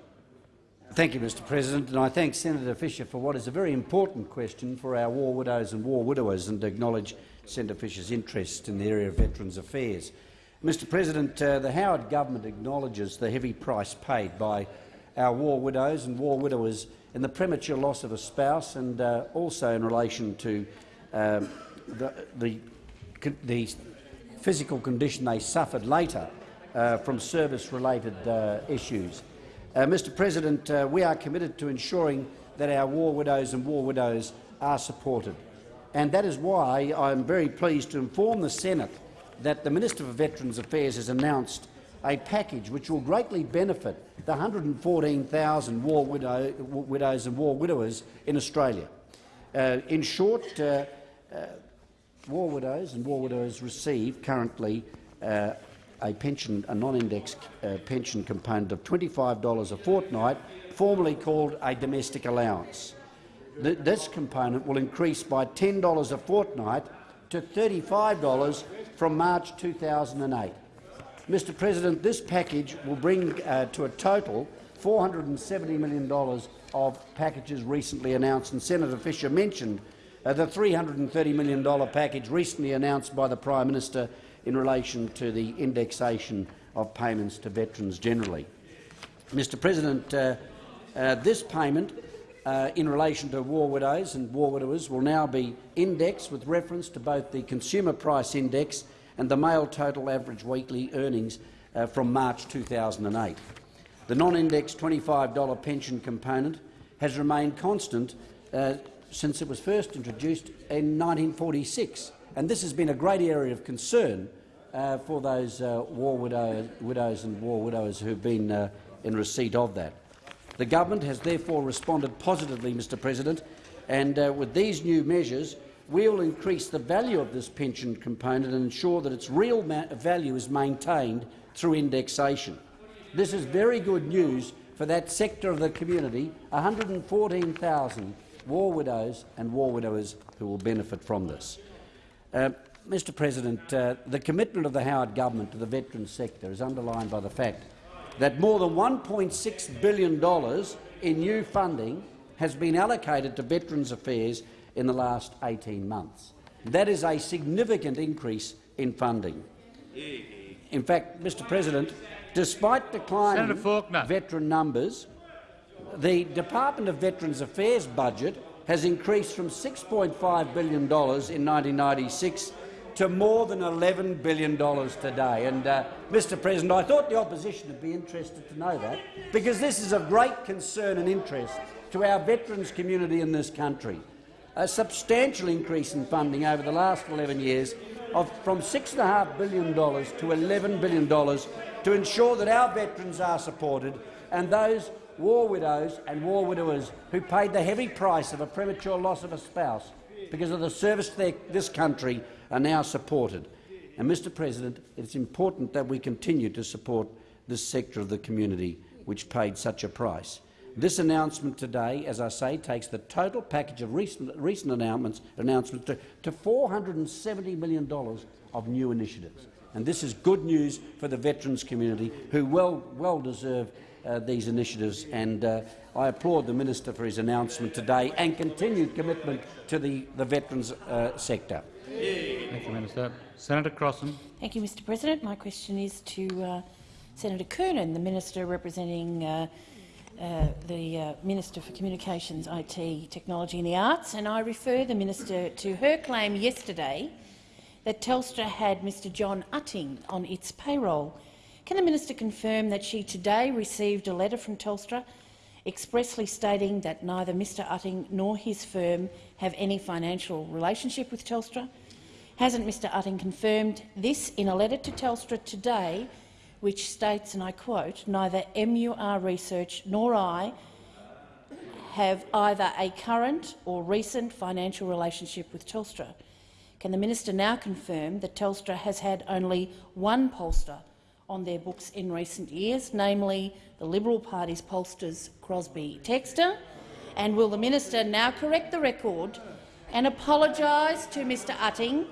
Thank you, Mr President, and I thank Senator Fisher for what is a very important question for our war widows and war widowers and acknowledge Senator Fisher's interest in the area of Veterans Affairs. Mr President, uh, the Howard government acknowledges the heavy price paid by our war widows and war widowers in the premature loss of a spouse and uh, also in relation to um, the, the, the, physical condition they suffered later uh, from service-related uh, issues. Uh, Mr President, uh, we are committed to ensuring that our war widows and war widows are supported. And that is why I am very pleased to inform the Senate that the Minister for Veterans Affairs has announced a package which will greatly benefit the 114,000 war widow, widows and war widowers in Australia. Uh, in short, uh, uh, war widows and war widows receive currently uh, a pension, a non-indexed uh, pension component of $25 a fortnight, formerly called a domestic allowance. Th this component will increase by $10 a fortnight to $35 from March 2008. Mr President, this package will bring uh, to a total $470 million of packages recently announced, and Senator Fisher mentioned uh, the $330 million package recently announced by the Prime Minister in relation to the indexation of payments to veterans generally. Mr President, uh, uh, this payment uh, in relation to war widows and war widowers will now be indexed with reference to both the Consumer Price Index and the male total average weekly earnings uh, from March 2008. The non-indexed $25 pension component has remained constant uh, since it was first introduced in 1946, and this has been a great area of concern uh, for those uh, war widow, widows and war widowers who have been uh, in receipt of that. The government has therefore responded positively, Mr President, and uh, with these new measures we will increase the value of this pension component and ensure that its real value is maintained through indexation. This is very good news for that sector of the community, 114,000 war widows and war widowers who will benefit from this. Uh, Mr President, uh, the commitment of the Howard government to the veterans sector is underlined by the fact that more than $1.6 billion in new funding has been allocated to Veterans Affairs in the last 18 months. That is a significant increase in funding. In fact, Mr President, despite declining veteran numbers, the Department of Veterans Affairs budget has increased from $6.5 billion in 1996 to more than $11 billion today. And, uh, Mr President, I thought the opposition would be interested to know that, because this is of great concern and interest to our veterans community in this country. A substantial increase in funding over the last 11 years of from $6.5 billion to $11 billion to ensure that our veterans are supported and those war widows and war widowers who paid the heavy price of a premature loss of a spouse because of the service their, this country are now supported. And, Mr President, it's important that we continue to support this sector of the community which paid such a price. This announcement today, as I say, takes the total package of recent, recent announcements, announcements to, to $470 million of new initiatives. And this is good news for the veterans community, who well, well deserve uh, these initiatives. And uh, I applaud the minister for his announcement today and continued commitment to the, the veterans uh, sector. Thank you, Minister. Senator Crossin. Thank you, Mr President. My question is to uh, Senator Coonan, the minister representing uh, uh, the uh, Minister for Communications, IT, Technology and the Arts, and I refer the minister to her claim yesterday that Telstra had Mr John Utting on its payroll. Can the minister confirm that she today received a letter from Telstra expressly stating that neither Mr Utting nor his firm have any financial relationship with Telstra? Hasn't Mr Utting confirmed this in a letter to Telstra today which states, and I quote, neither MUR Research nor I have either a current or recent financial relationship with Telstra. Can the minister now confirm that Telstra has had only one pollster on their books in recent years, namely the Liberal Party's pollsters Crosby Textor? And will the minister now correct the record and apologise to Mr Utting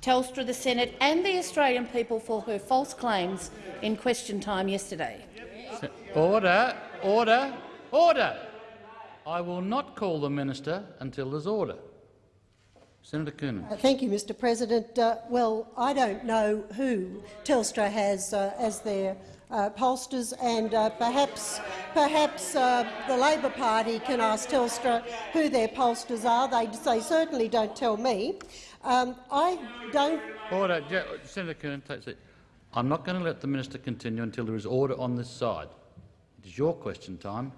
Telstra, the Senate and the Australian people for her false claims in question time yesterday. Order, order, order. I will not call the minister until there's order. Senator Coonan. Uh, thank you, Mr President. Uh, well, I don't know who Telstra has uh, as their uh, pollsters, and uh, perhaps, perhaps uh, the Labor Party can ask Telstra who their pollsters are. They, they certainly don't tell me. Um, I don't. Order, Senator Coonan, take a seat. I'm not going to let the minister continue until there is order on this side. It is your question time.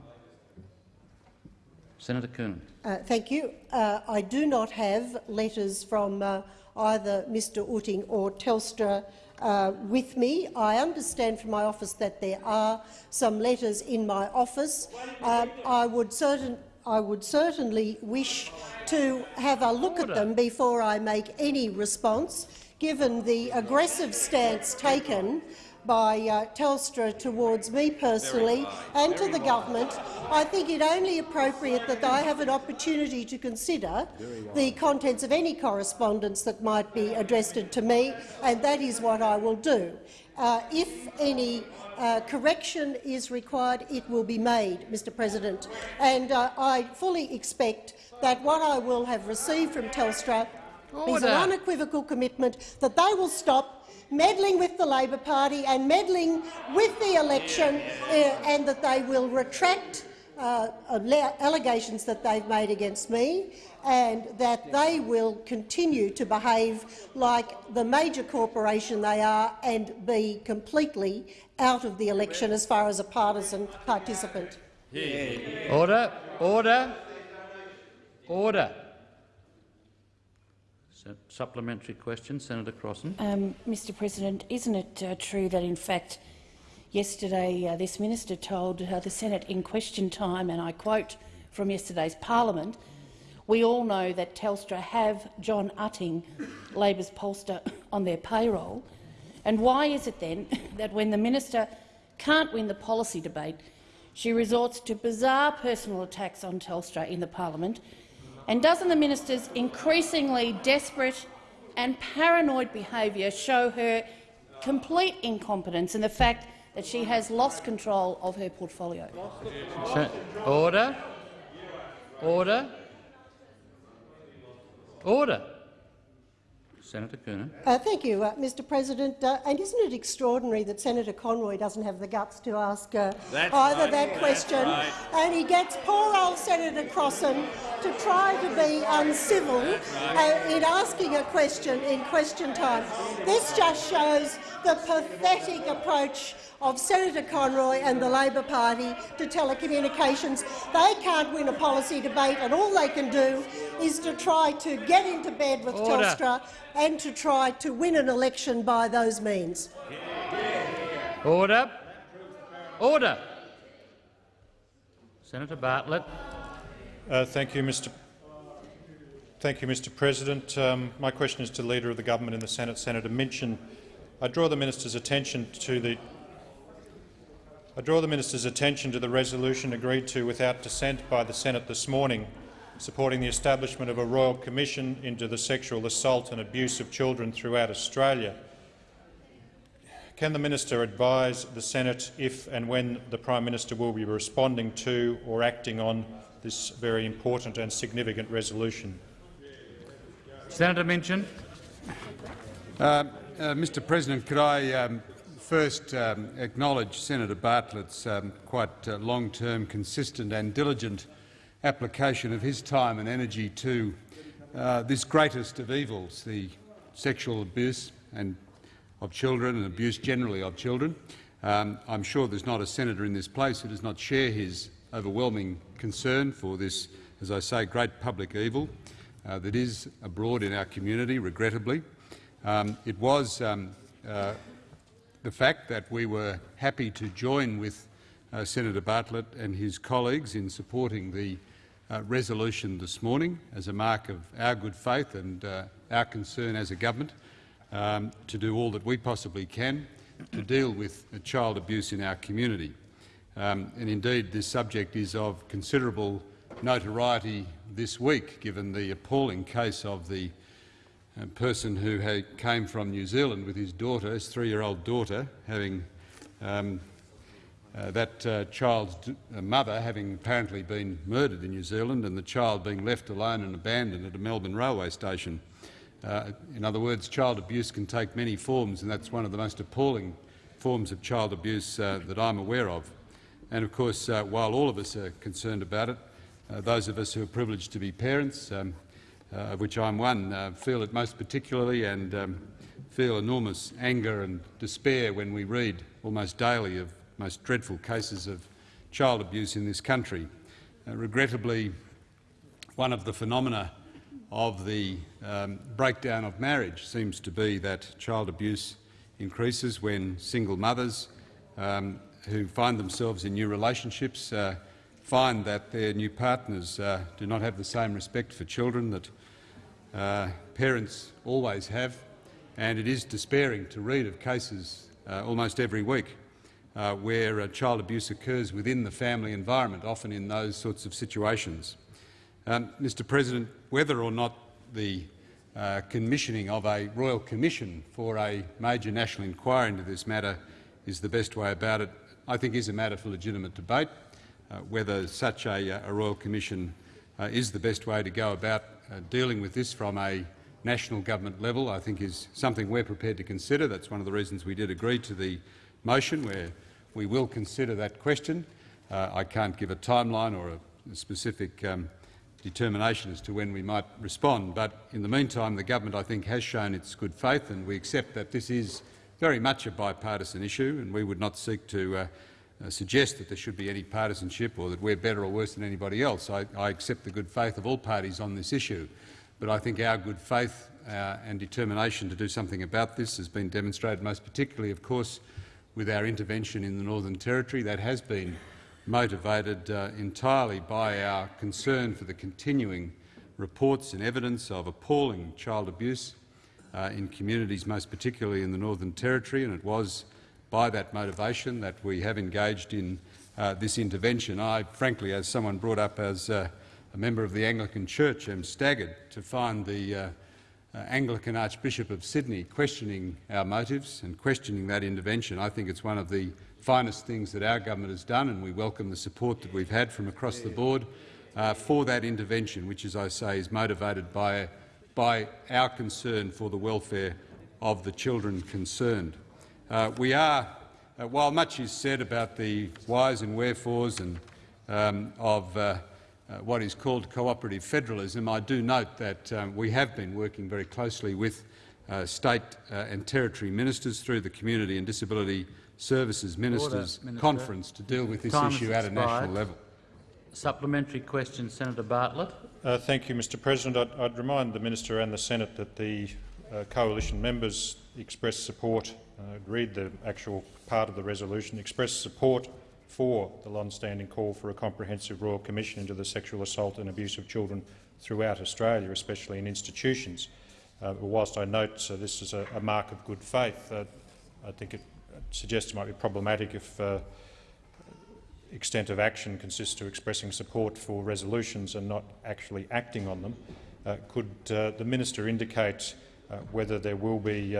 Senator Coonan. Uh, thank you. Uh, I do not have letters from uh, either Mr Utting or Telstra uh, with me. I understand from my office that there are some letters in my office. Uh, I would certain I would certainly wish to have a look Order. at them before I make any response, given the aggressive stance taken by uh, Telstra towards me personally and to the government, I think it only appropriate that I have an opportunity to consider the contents of any correspondence that might be addressed to me, and that is what I will do. Uh, if any uh, correction is required, it will be made, Mr President. And uh, I fully expect that what I will have received from Telstra Order. is an unequivocal commitment that they will stop meddling with the Labor Party and meddling with the election uh, and that they will retract uh, allegations that they've made against me and that they will continue to behave like the major corporation they are and be completely out of the election as far as a partisan participant. Order. Order. Order. Supplementary question, Senator Crossin. Um, Mr President, isn't it uh, true that, in fact, yesterday uh, this minister told uh, the Senate in question time, and I quote from yesterday's parliament, we all know that Telstra have John Utting, Labor's pollster, on their payroll. And why is it then that when the minister can't win the policy debate, she resorts to bizarre personal attacks on Telstra in the parliament? And doesn't the minister's increasingly desperate and paranoid behaviour show her complete incompetence and the fact that she has lost control of her portfolio? Order. Order. Order. Senator Coonan. Uh, thank you, uh, Mr President. Uh, and isn't it extraordinary that Senator Conroy doesn't have the guts to ask uh, either right. that question, right. and he gets poor old Senator Crossin to try to be uncivil uh, in asking a question in question time. This just shows the pathetic approach of Senator Conroy and the Labor Party to telecommunications. They can't win a policy debate, and all they can do is to try to get into bed with Order. Telstra and to try to win an election by those means. Order. Order. Senator Bartlett. Uh, thank you, Mr. Thank you, Mr. President. Um, my question is to the Leader of the Government in the Senate, Senator Minchin. I draw the minister's attention to the I draw the minister's attention to the resolution agreed to without dissent by the Senate this morning, supporting the establishment of a royal commission into the sexual assault and abuse of children throughout Australia. Can the minister advise the Senate if and when the Prime Minister will be responding to or acting on this very important and significant resolution? Senator Minchin. Uh, uh, Mr President, could I um, first um, acknowledge Senator Bartlett's um, quite uh, long-term, consistent and diligent application of his time and energy to uh, this greatest of evils, the sexual abuse and of children and abuse generally of children. Um, I'm sure there's not a senator in this place who does not share his overwhelming concern for this, as I say, great public evil uh, that is abroad in our community, regrettably. Um, it was um, uh, the fact that we were happy to join with uh, Senator Bartlett and his colleagues in supporting the uh, resolution this morning as a mark of our good faith and uh, our concern as a government um, to do all that we possibly can to deal with child abuse in our community. Um, and indeed, this subject is of considerable notoriety this week, given the appalling case of the uh, person who had, came from New Zealand with his daughter, his three-year-old daughter, having um, uh, that uh, child's uh, mother having apparently been murdered in New Zealand and the child being left alone and abandoned at a Melbourne railway station. Uh, in other words, child abuse can take many forms, and that's one of the most appalling forms of child abuse uh, that I'm aware of. And of course, uh, while all of us are concerned about it, those of us who are privileged to be parents, um, uh, of which I'm one, uh, feel it most particularly and um, feel enormous anger and despair when we read almost daily of most dreadful cases of child abuse in this country. Uh, regrettably, one of the phenomena of the um, breakdown of marriage seems to be that child abuse increases when single mothers um, who find themselves in new relationships uh, find that their new partners uh, do not have the same respect for children that uh, parents always have, and it is despairing to read of cases uh, almost every week uh, where uh, child abuse occurs within the family environment, often in those sorts of situations. Um, Mr President, whether or not the uh, commissioning of a royal commission for a major national inquiry into this matter is the best way about it, I think is a matter for legitimate debate. Uh, whether such a, uh, a royal commission uh, is the best way to go about dealing with this from a national government level, I think is something we're prepared to consider. That's one of the reasons we did agree to the motion, where we will consider that question. Uh, I can't give a timeline or a specific um, determination as to when we might respond, but in the meantime the government, I think, has shown its good faith, and we accept that this is very much a bipartisan issue, and we would not seek to uh, suggest that there should be any partisanship or that we're better or worse than anybody else. I, I accept the good faith of all parties on this issue, but I think our good faith uh, and determination to do something about this has been demonstrated, most particularly, of course, with our intervention in the Northern Territory. That has been motivated uh, entirely by our concern for the continuing reports and evidence of appalling child abuse uh, in communities, most particularly in the Northern Territory, and it was by that motivation that we have engaged in uh, this intervention. I, frankly, as someone brought up as uh, a member of the Anglican Church, am staggered to find the uh, uh, Anglican Archbishop of Sydney questioning our motives and questioning that intervention. I think it's one of the finest things that our government has done, and we welcome the support that we've had from across the board uh, for that intervention, which, as I say, is motivated by by our concern for the welfare of the children concerned. Uh, we are, uh, while much is said about the whys and wherefores and, um, of uh, uh, what is called cooperative federalism, I do note that um, we have been working very closely with uh, state uh, and territory ministers through the Community and Disability Services Ministers Order, Minister. Conference to deal with this Time issue at a national level. Supplementary question, Senator Bartlett. Uh, thank you, Mr President. I'd, I'd remind the Minister and the Senate that the uh, coalition members expressed support, uh, read the actual part of the resolution, express support for the long-standing call for a comprehensive Royal Commission into the sexual assault and abuse of children throughout Australia, especially in institutions. Uh, whilst I note uh, this is a, a mark of good faith, uh, I think it suggests it might be problematic if uh, extent of action consists to expressing support for resolutions and not actually acting on them. Uh, could uh, the minister indicate whether there will be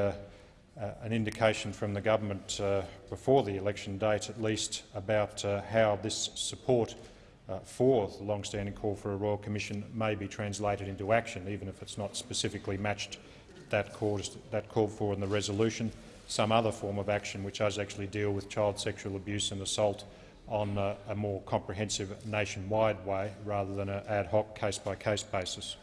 an indication from the government uh, before the election date at least about uh, how this support uh, for the long-standing call for a Royal Commission may be translated into action, even if it's not specifically matched that, cause, that called for in the resolution, some other form of action which does actually deal with child sexual abuse and assault on uh, a more comprehensive nationwide way rather than an ad hoc case-by-case basis.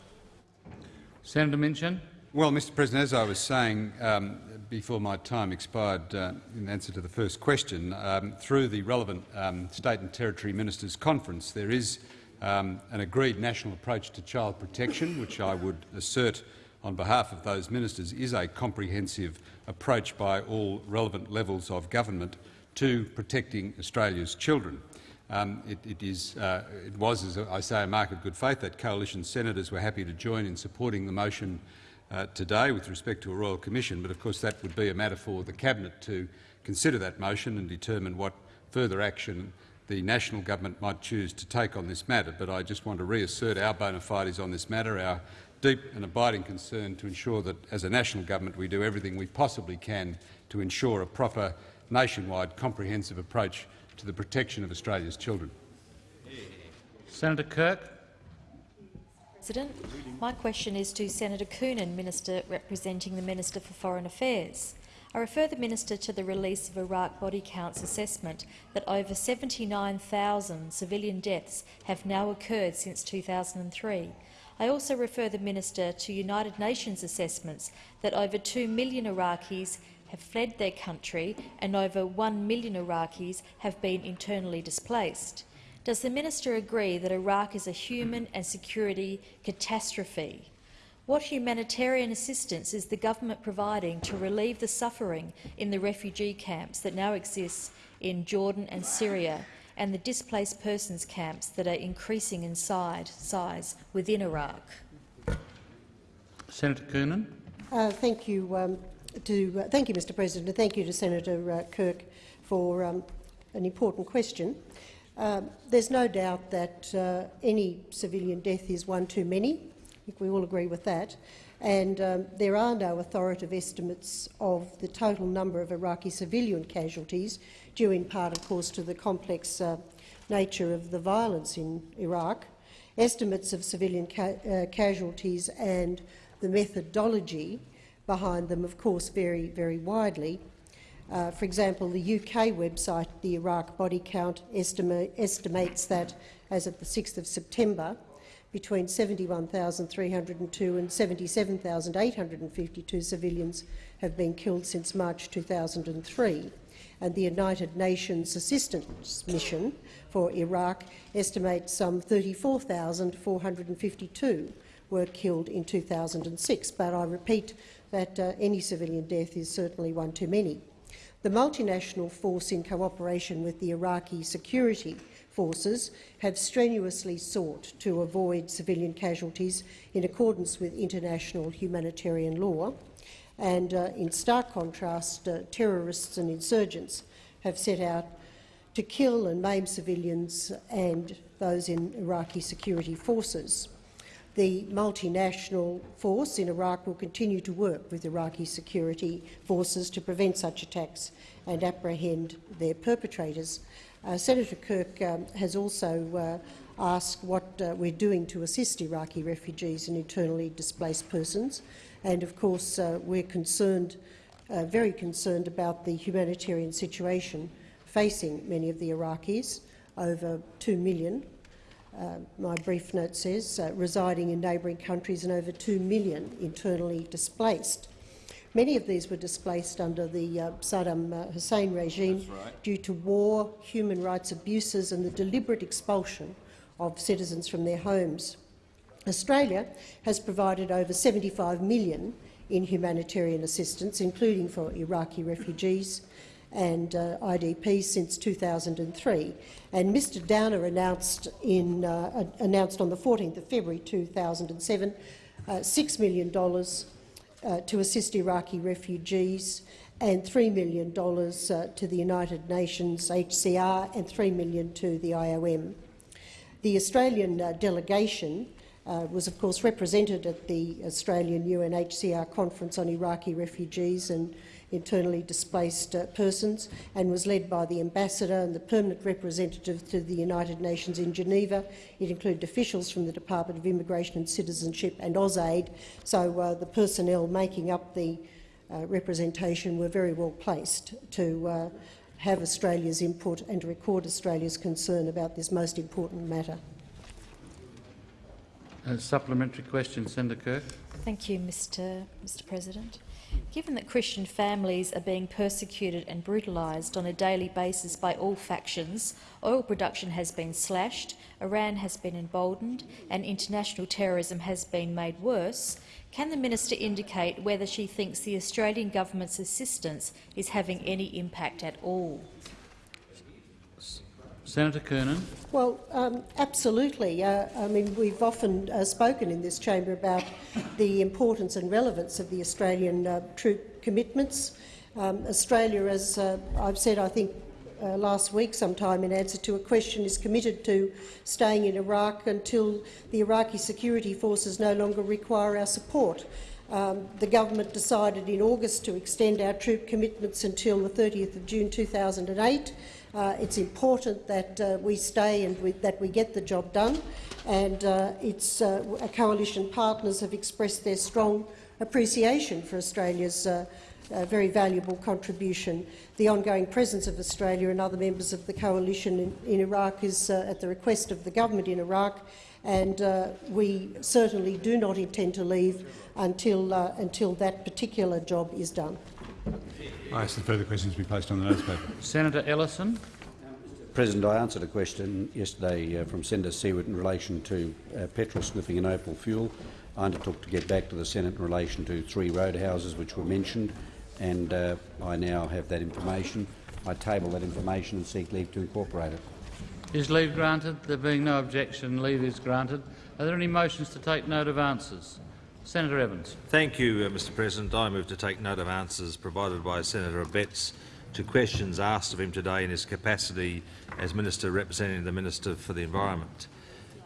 Senator Minchin. Well, Mr President, as I was saying um, before my time expired uh, in answer to the first question, um, through the relevant um, state and territory ministers' conference, there is um, an agreed national approach to child protection, which I would assert on behalf of those ministers is a comprehensive approach by all relevant levels of government to protecting Australia's children. Um, it, it, is, uh, it was, as I say, a mark of good faith that coalition senators were happy to join in supporting the motion uh, today with respect to a royal commission, but of course that would be a matter for the cabinet to consider that motion and determine what further action the national government might choose to take on this matter. But I just want to reassert our bona fides on this matter, our deep and abiding concern to ensure that, as a national government, we do everything we possibly can to ensure a proper nationwide comprehensive approach to the protection of Australia's children. Senator Kirk. President, my question is to Senator Coonan, Minister representing the Minister for Foreign Affairs. I refer the Minister to the release of Iraq Body Counts assessment that over 79,000 civilian deaths have now occurred since 2003. I also refer the Minister to United Nations assessments that over 2 million Iraqis have fled their country and over 1 million Iraqis have been internally displaced. Does the minister agree that Iraq is a human and security catastrophe? What humanitarian assistance is the government providing to relieve the suffering in the refugee camps that now exist in Jordan and Syria and the displaced persons camps that are increasing in size, size within Iraq? Senator Coonan. Uh, thank you, um, to, uh, thank you, Mr. President, and thank you to Senator uh, Kirk for um, an important question. Um, there's no doubt that uh, any civilian death is one too many. I think we all agree with that. And um, there are no authoritative estimates of the total number of Iraqi civilian casualties, due in part, of course, to the complex uh, nature of the violence in Iraq. Estimates of civilian ca uh, casualties and the methodology behind them, of course, vary very widely. Uh, for example, the UK website, the Iraq Body Count, estima estimates that, as of the 6th of September, between 71,302 and 77,852 civilians have been killed since March 2003, and the United Nations Assistance Mission for Iraq estimates some 34,452 were killed in 2006. But I repeat that uh, any civilian death is certainly one too many. The multinational force, in cooperation with the Iraqi security forces, have strenuously sought to avoid civilian casualties in accordance with international humanitarian law. And uh, in stark contrast, uh, terrorists and insurgents have set out to kill and maim civilians and those in Iraqi security forces. The multinational force in Iraq will continue to work with Iraqi security forces to prevent such attacks and apprehend their perpetrators. Uh, Senator Kirk um, has also uh, ask what uh, we're doing to assist Iraqi refugees and internally displaced persons. And of course, uh, we're concerned, uh, very concerned about the humanitarian situation facing many of the Iraqis, over 2 million, my brief note says, uh, residing in neighbouring countries and over 2 million internally displaced. Many of these were displaced under the uh, Saddam uh, Hussein regime right. due to war, human rights abuses and the deliberate expulsion of citizens from their homes. Australia has provided over 75 million in humanitarian assistance, including for Iraqi refugees and uh, IDP since 2003. And Mr Downer announced, in, uh, announced on the 14th of February 2007 uh, $6 million uh, to assist Iraqi refugees and $3 million uh, to the United Nations HCR and 3 million to the IOM. The Australian uh, delegation was, of course, represented at the Australian UNHCR conference on Iraqi refugees and internally displaced uh, persons and was led by the ambassador and the permanent representative to the United Nations in Geneva. It included officials from the Department of Immigration and Citizenship and AusAid, so uh, the personnel making up the uh, representation were very well placed to uh, have Australia's input and to record Australia's concern about this most important matter. A supplementary question, Senator Kirk. Thank you, Mr. Mr. President. Given that Christian families are being persecuted and brutalised on a daily basis by all factions, oil production has been slashed, Iran has been emboldened and international terrorism has been made worse, can the minister indicate whether she thinks the Australian government's assistance is having any impact at all? Senator Coonan. Well, um, absolutely. Uh, I mean, we've often uh, spoken in this chamber about the importance and relevance of the Australian uh, troop commitments. Um, Australia, as uh, I've said, I think uh, last week sometime in answer to a question, is committed to staying in Iraq until the Iraqi security forces no longer require our support. Um, the government decided in August to extend our troop commitments until the 30th of June 2008. Uh, it's important that uh, we stay and we, that we get the job done, and uh, its uh, coalition partners have expressed their strong appreciation for Australia's uh, uh, very valuable contribution. The ongoing presence of Australia and other members of the coalition in, in Iraq is at the request of the government in Iraq, and we certainly do not intend to leave until, until that particular job is done. I ask that further questions be placed on the notice paper. Senator Ellison. President, I answered a question yesterday uh, from Senator Siewert in relation to uh, petrol sniffing and Opal fuel. I undertook to get back to the Senate in relation to three roadhouses which were mentioned, and uh, I now have that information. I table that information and seek leave to incorporate it. Is leave granted? There being no objection, leave is granted. Are there any motions to take note of answers? Senator Evans. Thank you, uh, Mr President. I move to take note of answers provided by Senator Abetz to questions asked of him today in his capacity as Minister representing the Minister for the Environment.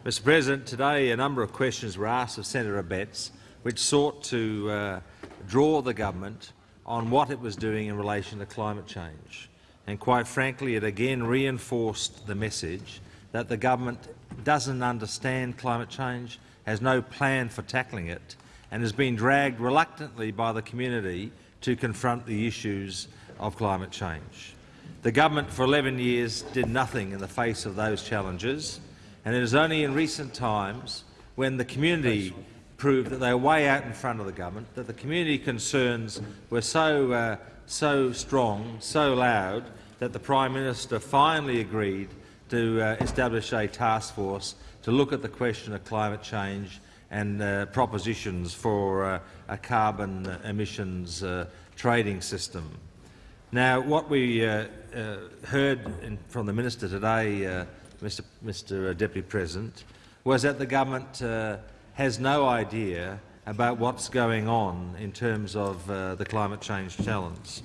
Mr President, today a number of questions were asked of Senator Abetz which sought to uh, draw the government on what it was doing in relation to climate change. And quite frankly, it again reinforced the message that the government doesn't understand climate change, has no plan for tackling it, and has been dragged reluctantly by the community to confront the issues of climate change. The government for 11 years did nothing in the face of those challenges, and it is only in recent times when the community proved that they were way out in front of the government, that the community concerns were so, uh, so strong, so loud, that the Prime Minister finally agreed to uh, establish a task force to look at the question of climate change and uh, propositions for uh, a carbon emissions uh, trading system. Now, what we uh, uh, heard in, from the minister today, uh, Mr. Mr. Deputy President, was that the government has no idea about what's going on in terms of the climate change challenge.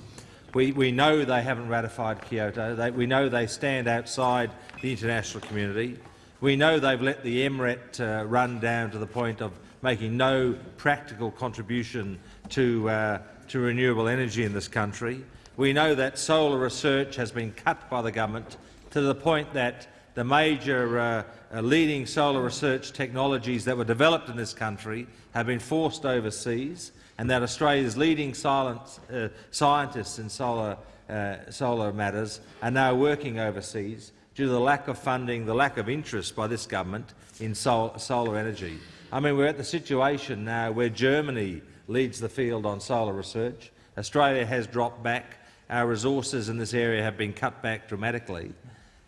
We, we, know they haven't ratified Kyoto. They, we know they stand outside the international community. We know they've let the MRET uh, run down to the point of making no practical contribution to, uh, to renewable energy in this country. We know that solar research has been cut by the government to the point that the major uh, uh, leading solar research technologies that were developed in this country have been forced overseas, and that Australia's leading silent, uh, scientists in solar, uh, solar matters are now working overseas due to the lack of funding, the lack of interest by this government in sol solar energy. I mean, we're at the situation now where Germany leads the field on solar research. Australia has dropped back. Our resources in this area have been cut back dramatically.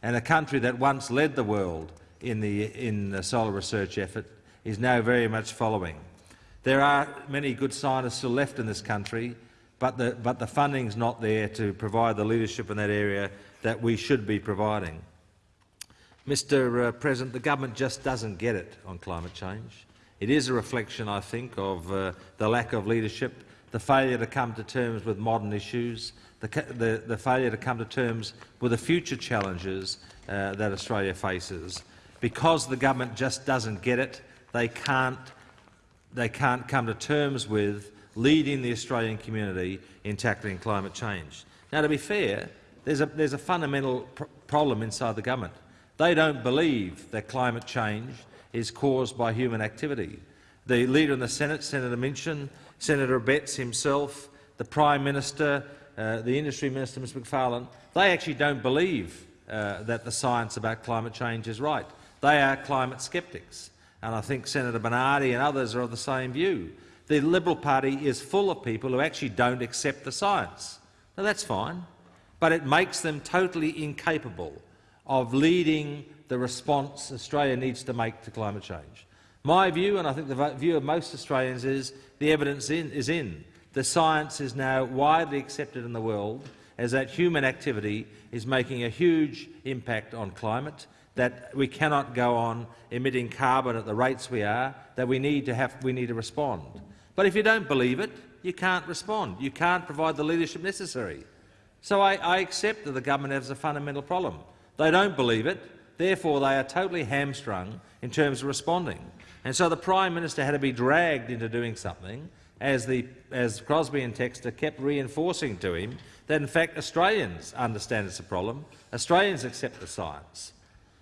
And a country that once led the world in the, in the solar research effort is now very much following. There are many good scientists still left in this country, but the, but the funding's not there to provide the leadership in that area that we should be providing. Mr uh, President, the government just doesn't get it on climate change. It is a reflection, I think, of uh, the lack of leadership, the failure to come to terms with modern issues, the, the, the failure to come to terms with the future challenges uh, that Australia faces. Because the government just doesn't get it, they can't, they can't come to terms with leading the Australian community in tackling climate change. Now, to be fair, there's a, there's a fundamental pr problem inside the government. They don't believe that climate change is caused by human activity. The Leader in the Senate, Senator Minchin, Senator Abetz himself, the Prime Minister, uh, the Industry Minister, Mr Macfarlane, they actually don't believe uh, that the science about climate change is right. They are climate sceptics, and I think Senator Bernardi and others are of the same view. The Liberal Party is full of people who actually don't accept the science. Now, that's fine, but it makes them totally incapable of leading the response Australia needs to make to climate change. My view, and I think the view of most Australians, is the evidence in, is in. The science is now widely accepted in the world as that human activity is making a huge impact on climate, that we cannot go on emitting carbon at the rates we are, that we need to, have, we need to respond. But if you don't believe it, you can't respond. You can't provide the leadership necessary. So I, I accept that the government has a fundamental problem. They don't believe it, therefore they are totally hamstrung in terms of responding. And so the Prime Minister had to be dragged into doing something, as, the, as Crosby and Textor kept reinforcing to him that in fact Australians understand it's a problem, Australians accept the science,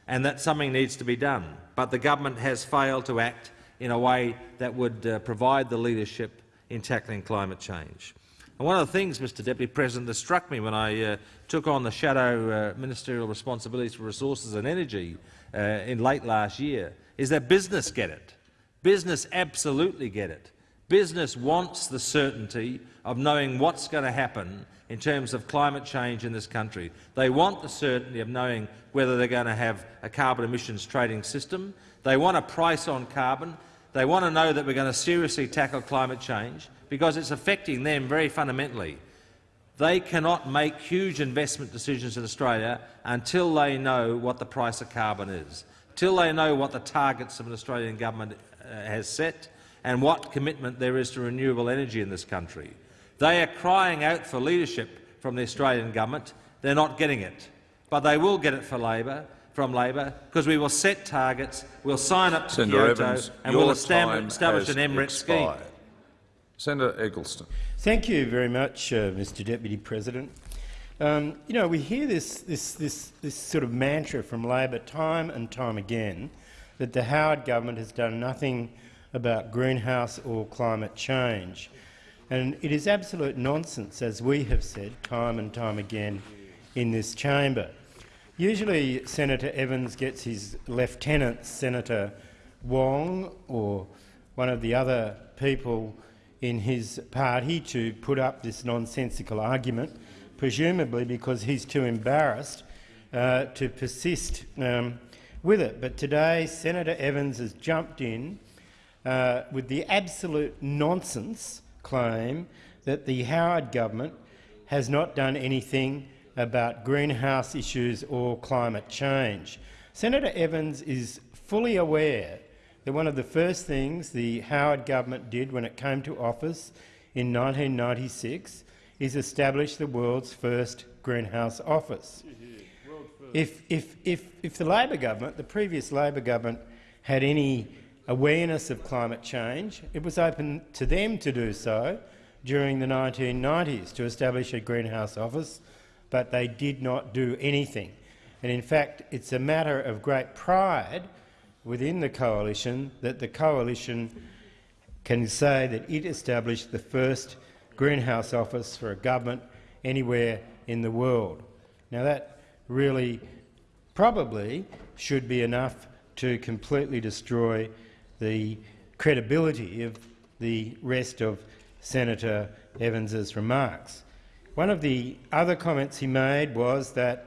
and that something needs to be done. But the government has failed to act in a way that would uh, provide the leadership in tackling climate change. And one of the things, Mr Deputy President, that struck me when I uh, took on the shadow uh, ministerial responsibilities for resources and energy uh, in late last year is that business get it. Business absolutely get it. Business wants the certainty of knowing what's going to happen in terms of climate change in this country. They want the certainty of knowing whether they're going to have a carbon emissions trading system. They want a price on carbon. They want to know that we're going to seriously tackle climate change because it's affecting them very fundamentally. They cannot make huge investment decisions in Australia until they know what the price of carbon is, until they know what the targets of an Australian government uh, has set and what commitment there is to renewable energy in this country. They are crying out for leadership from the Australian government. They're not getting it, but they will get it for Labor, from Labor because we will set targets, we'll sign up to Senator Kyoto Evans, and we'll establish, establish an has scheme. Senator Eggleston. Thank you very much, uh, Mr Deputy President. Um, you know, we hear this, this, this, this sort of mantra from Labor time and time again that the Howard government has done nothing about greenhouse or climate change. And it is absolute nonsense, as we have said time and time again in this chamber. Usually Senator Evans gets his lieutenant, Senator Wong, or one of the other people in his party to put up this nonsensical argument, presumably because he's too embarrassed uh, to persist um, with it. But today Senator Evans has jumped in uh, with the absolute nonsense claim that the Howard government has not done anything about greenhouse issues or climate change. Senator Evans is fully aware that one of the first things the Howard government did when it came to office in 1996 is establish the world's first greenhouse office. If, if, if, if the Labor government, the previous Labor government, had any awareness of climate change, it was open to them to do so during the 1990s to establish a greenhouse office, but they did not do anything. And in fact, it's a matter of great pride within the coalition that the coalition can say that it established the first greenhouse office for a government anywhere in the world. Now that really probably should be enough to completely destroy the credibility of the rest of Senator Evans's remarks. One of the other comments he made was that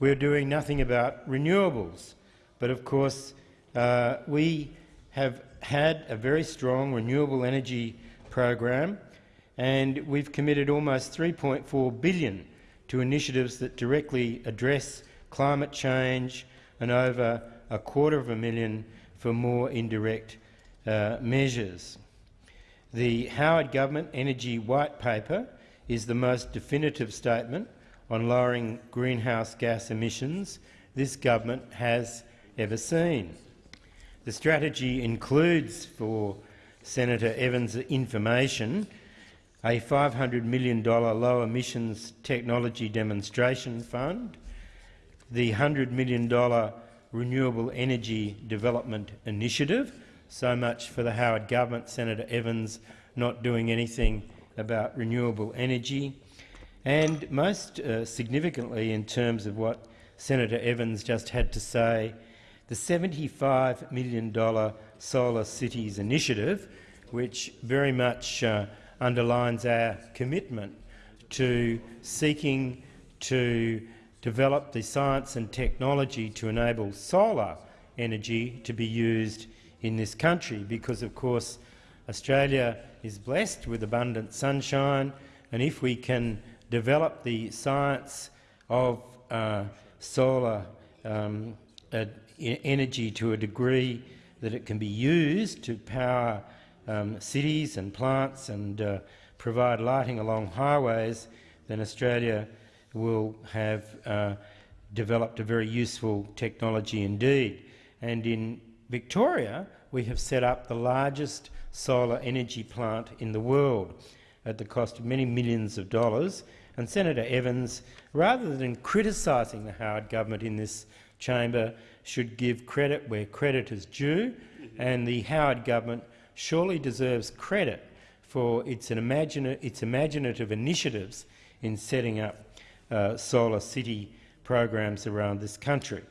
we're doing nothing about renewables. But of course, uh, we have had a very strong renewable energy program and we've committed almost 3.4 billion to initiatives that directly address climate change and over a quarter of a million for more indirect uh, measures. The Howard Government Energy White Paper is the most definitive statement on lowering greenhouse gas emissions this government has ever seen. The strategy includes, for Senator Evans' information, a $500 million low emissions technology demonstration fund, the $100 million renewable energy development initiative, so much for the Howard government, Senator Evans not doing anything about renewable energy, and most uh, significantly in terms of what Senator Evans just had to say, the $75 million Solar Cities initiative, which very much uh, underlines our commitment to seeking to develop the science and technology to enable solar energy to be used in this country because, of course, Australia is blessed with abundant sunshine, and if we can develop the science of uh, solar um, uh, energy to a degree that it can be used to power um, cities and plants and uh, provide lighting along highways, then Australia will have uh, developed a very useful technology indeed. And in Victoria, we have set up the largest solar energy plant in the world at the cost of many millions of dollars. And Senator Evans, rather than criticising the Howard government in this chamber, should give credit where credit is due, and the Howard government surely deserves credit for its, imagina its imaginative initiatives in setting up uh, solar city programs around this country.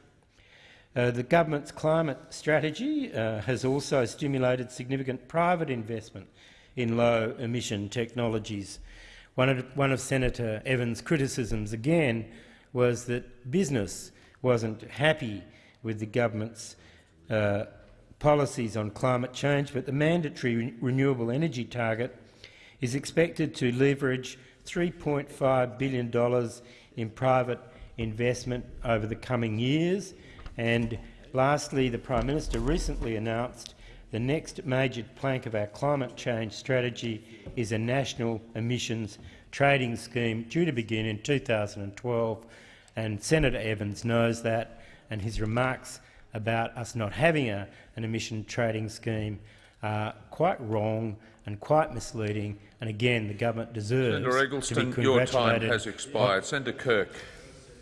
Uh, the government's climate strategy uh, has also stimulated significant private investment in low-emission technologies. One of, one of, Senator Evans' criticisms, again, was that business wasn't happy with the government's uh, policies on climate change, but the mandatory re renewable energy target is expected to leverage $3.5 billion in private investment over the coming years, and lastly, the Prime Minister recently announced the next major plank of our climate change strategy is a national emissions trading scheme due to begin in 2012, and Senator Evans knows that, and his remarks about us not having a, an emission trading scheme are quite wrong and quite misleading, and again the government deserves Senator Eggleston, to be your time has expired. Senator Kirk.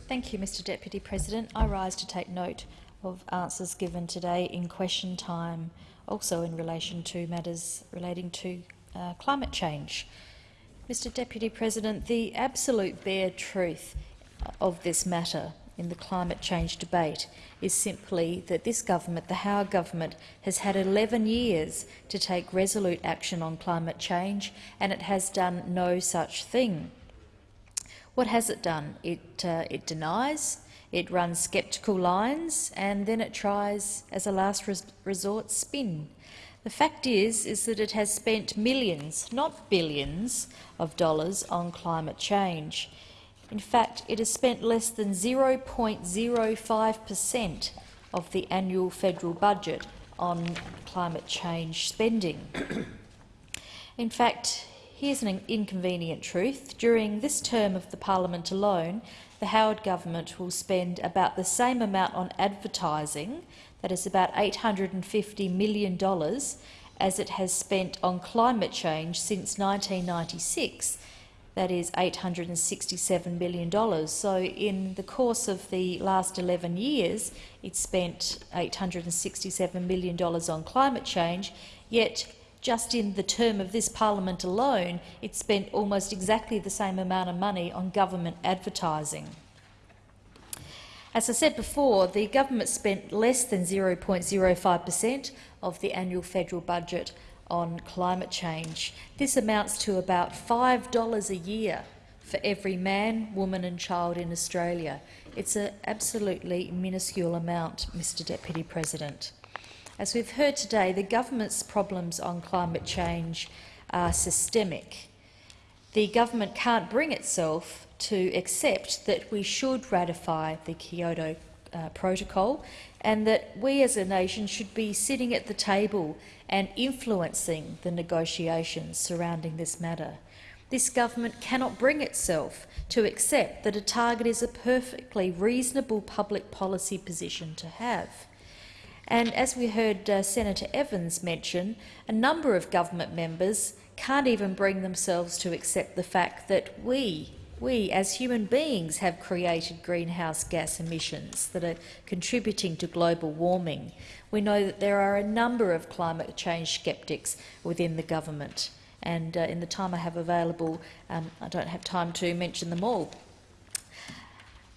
Thank you, Mr Deputy President. I rise to take note of answers given today in question time, also in relation to matters relating to uh, climate change. Mr Deputy President, the absolute bare truth of this matter in the climate change debate is simply that this government, the Howard government, has had 11 years to take resolute action on climate change and it has done no such thing. What has it done? It, uh, it denies, it runs sceptical lines, and then it tries, as a last res resort, spin. The fact is, is that it has spent millions, not billions, of dollars on climate change. In fact, it has spent less than 0.05 per cent of the annual federal budget on climate change spending. In fact, Here's an inconvenient truth. During this term of the parliament alone, the Howard government will spend about the same amount on advertising, that is about $850 million, as it has spent on climate change since 1996, that is $867 million. So in the course of the last 11 years, it spent $867 million on climate change, yet just in the term of this parliament alone, it spent almost exactly the same amount of money on government advertising. As I said before, the government spent less than 0.05 per cent of the annual federal budget on climate change. This amounts to about $5 a year for every man, woman and child in Australia. It's an absolutely minuscule amount, Mr Deputy President. As we've heard today, the government's problems on climate change are systemic. The government can't bring itself to accept that we should ratify the Kyoto uh, Protocol and that we as a nation should be sitting at the table and influencing the negotiations surrounding this matter. This government cannot bring itself to accept that a target is a perfectly reasonable public policy position to have. And as we heard uh, Senator Evans mention, a number of government members can't even bring themselves to accept the fact that we, we as human beings have created greenhouse gas emissions that are contributing to global warming. We know that there are a number of climate change sceptics within the government and uh, in the time I have available, um, I don't have time to mention them all.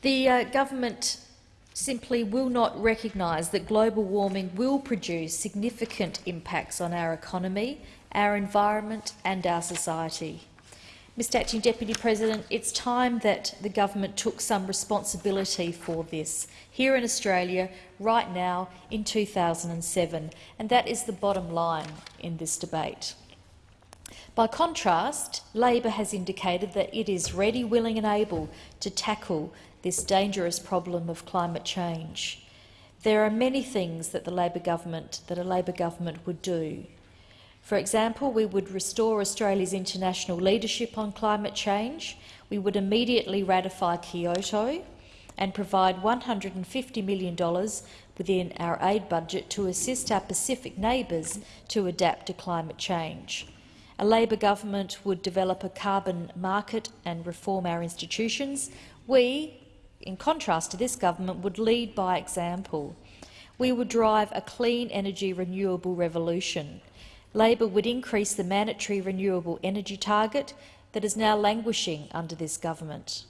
The uh, government simply will not recognise that global warming will produce significant impacts on our economy, our environment and our society. Mr Acting Deputy President, it's time that the government took some responsibility for this here in Australia right now in 2007, and that is the bottom line in this debate. By contrast, Labor has indicated that it is ready, willing and able to tackle this dangerous problem of climate change. There are many things that the Labor government that a Labor government would do. For example, we would restore Australia's international leadership on climate change. We would immediately ratify Kyoto and provide $150 million within our aid budget to assist our Pacific neighbours to adapt to climate change. A Labor government would develop a carbon market and reform our institutions. We, in contrast to this government, would lead by example. We would drive a clean energy renewable revolution. Labor would increase the mandatory renewable energy target that is now languishing under this government.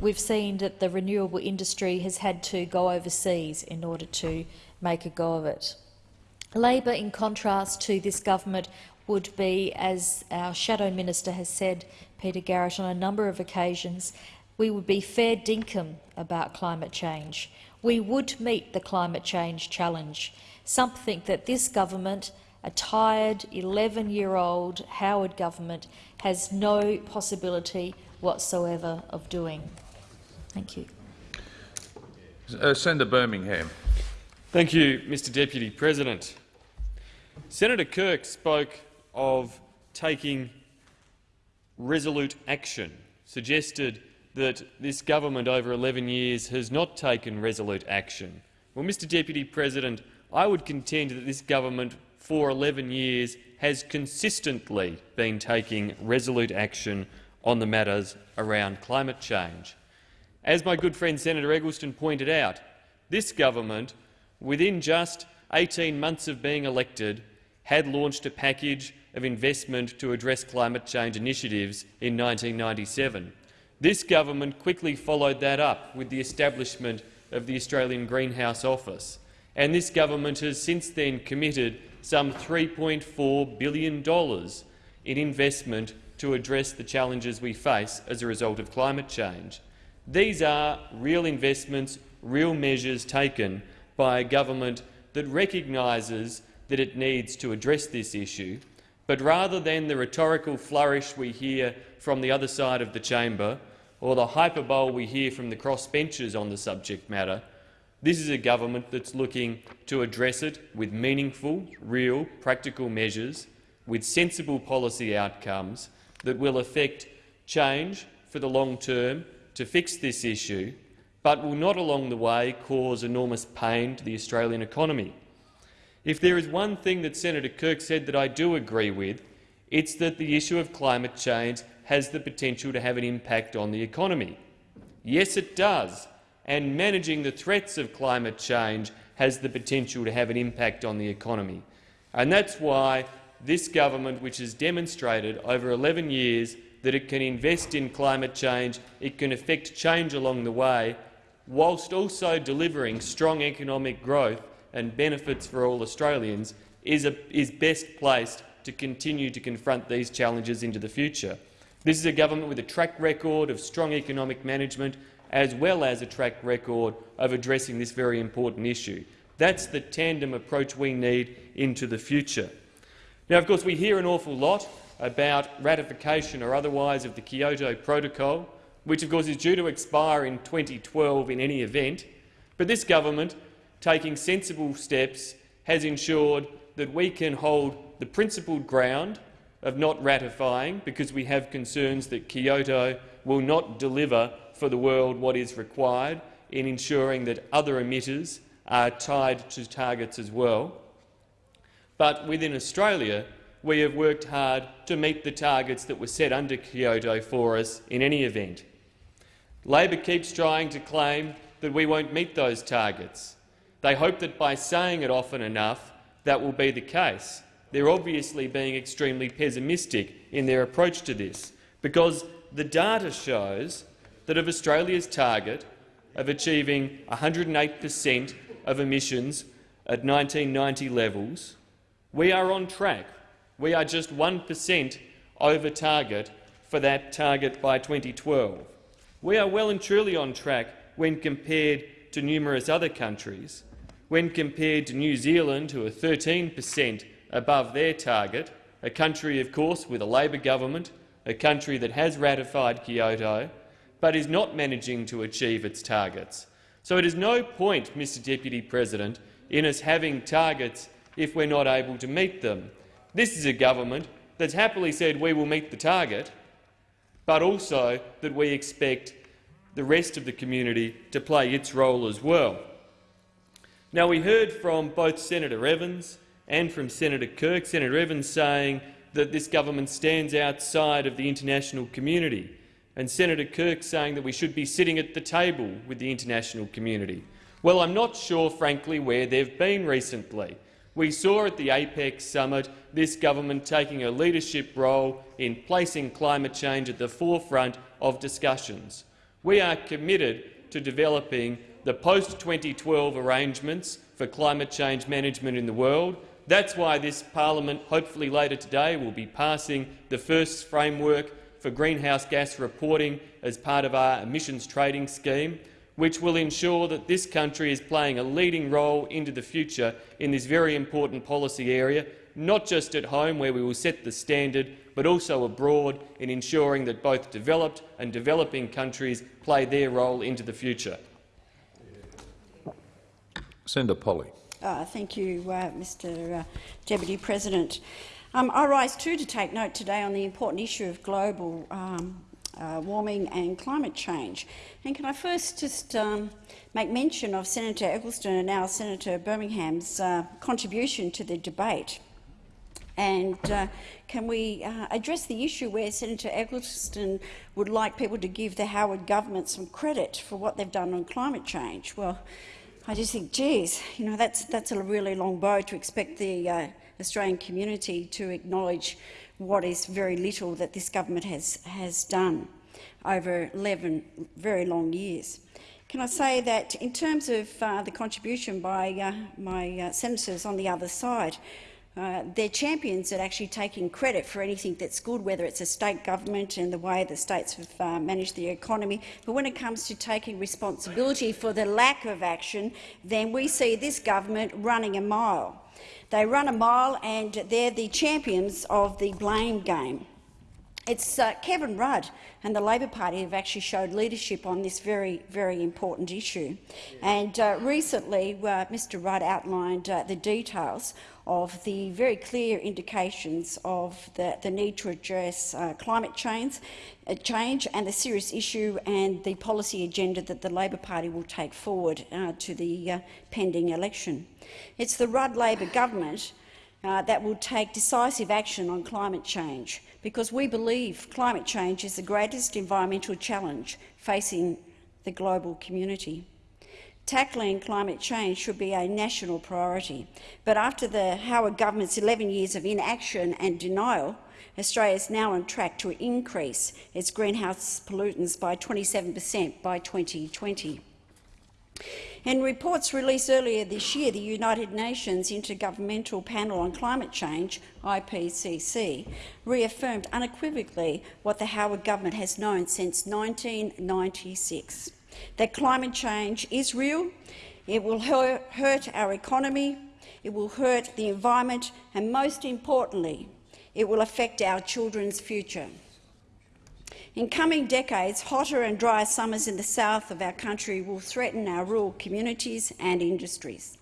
We've seen that the renewable industry has had to go overseas in order to make a go of it. Labor, in contrast to this government, would be, as our Shadow Minister has said, Peter Garrett, on a number of occasions, we would be fair dinkum about climate change. We would meet the climate change challenge, something that this government, a tired 11-year-old Howard government, has no possibility whatsoever of doing. Thank you. Uh, Senator Birmingham. Thank you, Mr Deputy President. Senator Kirk spoke of taking resolute action, suggested that this government over 11 years has not taken resolute action. Well, Mr Deputy President, I would contend that this government for 11 years has consistently been taking resolute action on the matters around climate change. As my good friend Senator Eggleston pointed out, this government, within just 18 months of being elected, had launched a package of investment to address climate change initiatives in 1997. This government quickly followed that up with the establishment of the Australian Greenhouse Office, and this government has since then committed some $3.4 billion in investment to address the challenges we face as a result of climate change. These are real investments, real measures taken by a government that recognises that it needs to address this issue, but rather than the rhetorical flourish we hear from the other side of the chamber or the hyperbole we hear from the crossbenchers on the subject matter, this is a government that's looking to address it with meaningful, real, practical measures, with sensible policy outcomes that will affect change for the long term to fix this issue, but will not along the way cause enormous pain to the Australian economy. If there is one thing that Senator Kirk said that I do agree with, it's that the issue of climate change has the potential to have an impact on the economy. Yes, it does, and managing the threats of climate change has the potential to have an impact on the economy. And that's why this government, which has demonstrated over 11 years that it can invest in climate change, it can effect change along the way, whilst also delivering strong economic growth and benefits for all Australians, is, a, is best placed to continue to confront these challenges into the future. This is a government with a track record of strong economic management as well as a track record of addressing this very important issue. That's the tandem approach we need into the future. Now, of course, we hear an awful lot about ratification or otherwise of the Kyoto Protocol, which of course is due to expire in 2012 in any event, but this government, taking sensible steps, has ensured that we can hold the principled ground of not ratifying because we have concerns that Kyoto will not deliver for the world what is required in ensuring that other emitters are tied to targets as well. But within Australia, we have worked hard to meet the targets that were set under Kyoto for us in any event. Labor keeps trying to claim that we won't meet those targets. They hope that by saying it often enough, that will be the case. They're obviously being extremely pessimistic in their approach to this, because the data shows that of Australia's target of achieving 108 per cent of emissions at 1990 levels, we are on track. We are just 1 per cent over target for that target by 2012. We are well and truly on track when compared to numerous other countries, when compared to New Zealand, who are 13 per cent above their target, a country, of course, with a Labor government, a country that has ratified Kyoto, but is not managing to achieve its targets. So it is no point, Mr Deputy President, in us having targets if we're not able to meet them. This is a government that's happily said we will meet the target, but also that we expect the rest of the community to play its role as well. Now, we heard from both Senator Evans and from Senator Kirk, Senator Evans saying that this government stands outside of the international community, and Senator Kirk saying that we should be sitting at the table with the international community. Well, I'm not sure, frankly, where they've been recently. We saw at the APEC summit this government taking a leadership role in placing climate change at the forefront of discussions. We are committed to developing the post-2012 arrangements for climate change management in the world, that's why this parliament, hopefully later today, will be passing the first framework for greenhouse gas reporting as part of our emissions trading scheme, which will ensure that this country is playing a leading role into the future in this very important policy area, not just at home, where we will set the standard, but also abroad in ensuring that both developed and developing countries play their role into the future. Senator Polley. Uh, thank you, uh, Mr uh, Deputy President. Um, I rise too to take note today on the important issue of global um, uh, warming and climate change. And can I first just um, make mention of Senator Eggleston and now Senator Birmingham's uh, contribution to the debate. And uh, can we uh, address the issue where Senator Eggleston would like people to give the Howard government some credit for what they've done on climate change? Well, I just think, geez, you know, that's, that's a really long bow to expect the uh, Australian community to acknowledge what is very little that this government has, has done over 11 very long years. Can I say that in terms of uh, the contribution by uh, my uh, senators on the other side, uh, they're champions at actually taking credit for anything that's good, whether it's a state government and the way the states have uh, managed the economy. But when it comes to taking responsibility for the lack of action, then we see this government running a mile. They run a mile and they're the champions of the blame game. It's uh, Kevin Rudd and the Labor Party have actually showed leadership on this very, very important issue. And uh, recently, uh, Mr Rudd outlined uh, the details of the very clear indications of the, the need to address uh, climate change, uh, change and the serious issue and the policy agenda that the Labor Party will take forward uh, to the uh, pending election. It's the Rudd Labor government uh, that will take decisive action on climate change, because we believe climate change is the greatest environmental challenge facing the global community. Tackling climate change should be a national priority, but after the Howard government's 11 years of inaction and denial, Australia is now on track to increase its greenhouse pollutants by 27 per cent by 2020. In reports released earlier this year, the United Nations Intergovernmental Panel on Climate Change, IPCC, reaffirmed unequivocally what the Howard government has known since 1996, that climate change is real, it will hurt our economy, it will hurt the environment and, most importantly, it will affect our children's future. In coming decades, hotter and drier summers in the south of our country will threaten our rural communities and industries.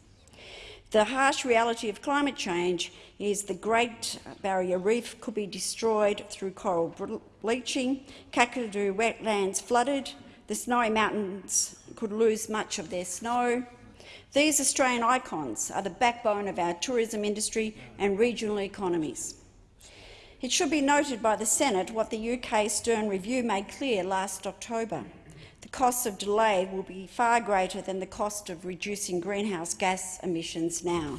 The harsh reality of climate change is the Great Barrier Reef could be destroyed through coral bleaching, Kakadu wetlands flooded, the snowy mountains could lose much of their snow. These Australian icons are the backbone of our tourism industry and regional economies. It should be noted by the Senate what the UK Stern Review made clear last October. The cost of delay will be far greater than the cost of reducing greenhouse gas emissions now.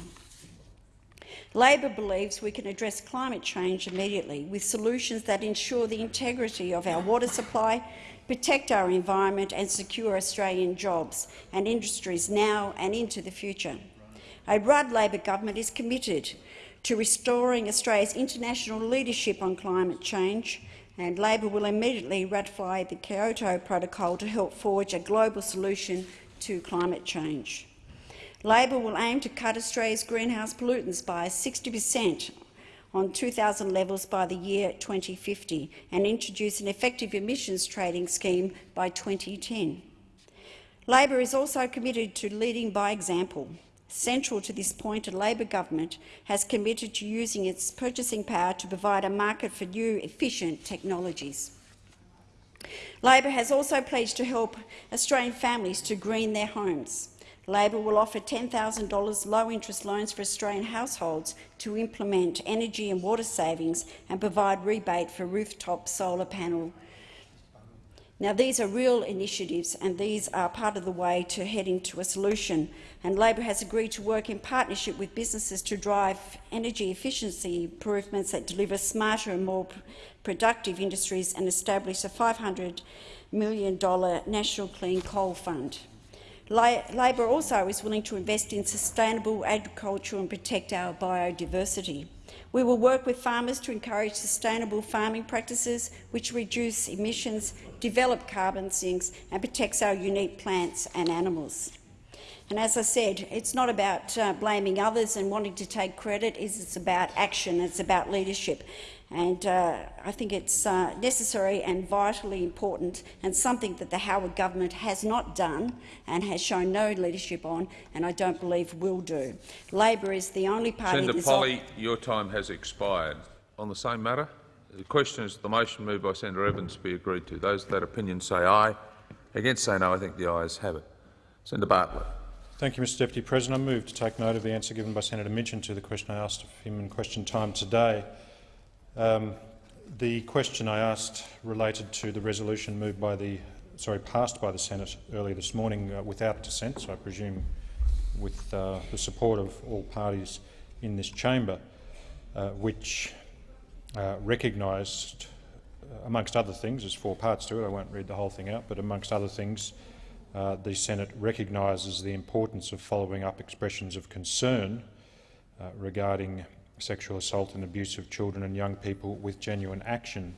Labor believes we can address climate change immediately with solutions that ensure the integrity of our water supply, protect our environment and secure Australian jobs and industries now and into the future. A Rudd Labor government is committed to restoring Australia's international leadership on climate change, and Labor will immediately ratify the Kyoto Protocol to help forge a global solution to climate change. Labor will aim to cut Australia's greenhouse pollutants by 60 per cent on 2000 levels by the year 2050 and introduce an effective emissions trading scheme by 2010. Labor is also committed to leading by example. Central to this point, a Labor government has committed to using its purchasing power to provide a market for new, efficient technologies. Labor has also pledged to help Australian families to green their homes. Labor will offer $10,000 low-interest loans for Australian households to implement energy and water savings and provide rebate for rooftop solar panel now, these are real initiatives and these are part of the way to heading to a solution. And Labor has agreed to work in partnership with businesses to drive energy efficiency improvements that deliver smarter and more productive industries and establish a $500 million National Clean Coal Fund. Labor also is willing to invest in sustainable agriculture and protect our biodiversity. We will work with farmers to encourage sustainable farming practices which reduce emissions, develop carbon sinks and protects our unique plants and animals. And as I said, it's not about uh, blaming others and wanting to take credit, it's about action, it's about leadership. And uh, I think it's uh, necessary and vitally important and something that the Howard government has not done and has shown no leadership on, and I don't believe will do. Labor is the only party— Senator Polley, your time has expired. On the same matter, the question is the motion moved by Senator Evans be agreed to. Those of that opinion say aye. Against say no. I think the ayes have it. Senator Bartlett. Thank you, Mr Deputy President. I move to take note of the answer given by Senator Minchin to the question I asked of him in question time today. Um, the question I asked related to the resolution moved by the, sorry, passed by the Senate earlier this morning uh, without dissent, so I presume with uh, the support of all parties in this chamber, uh, which uh, recognised, uh, amongst other things, there's four parts to it, I won't read the whole thing out, but amongst other things, uh, the Senate recognises the importance of following up expressions of concern regarding sexual assault and abuse of children and young people with genuine action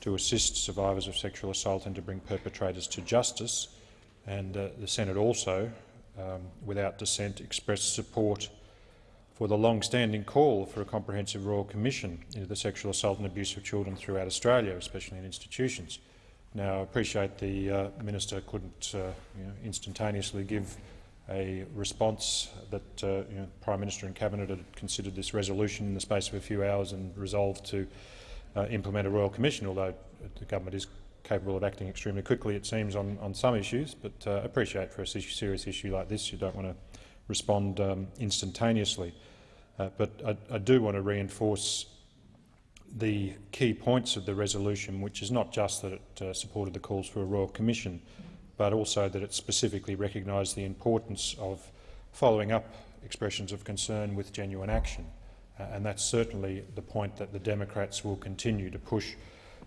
to assist survivors of sexual assault and to bring perpetrators to justice. And uh, the Senate also, um, without dissent, expressed support for the long-standing call for a comprehensive Royal Commission into the sexual assault and abuse of children throughout Australia, especially in institutions. Now, I appreciate the uh, minister couldn't uh, you know, instantaneously give a response that uh, you know, Prime Minister and Cabinet had considered this resolution in the space of a few hours and resolved to uh, implement a Royal Commission, although the government is capable of acting extremely quickly, it seems, on, on some issues. But uh, appreciate for a serious issue like this, you don't want to respond um, instantaneously. Uh, but I, I do want to reinforce the key points of the resolution, which is not just that it uh, supported the calls for a royal commission, but also that it specifically recognised the importance of following up expressions of concern with genuine action. Uh, and that's certainly the point that the Democrats will continue to push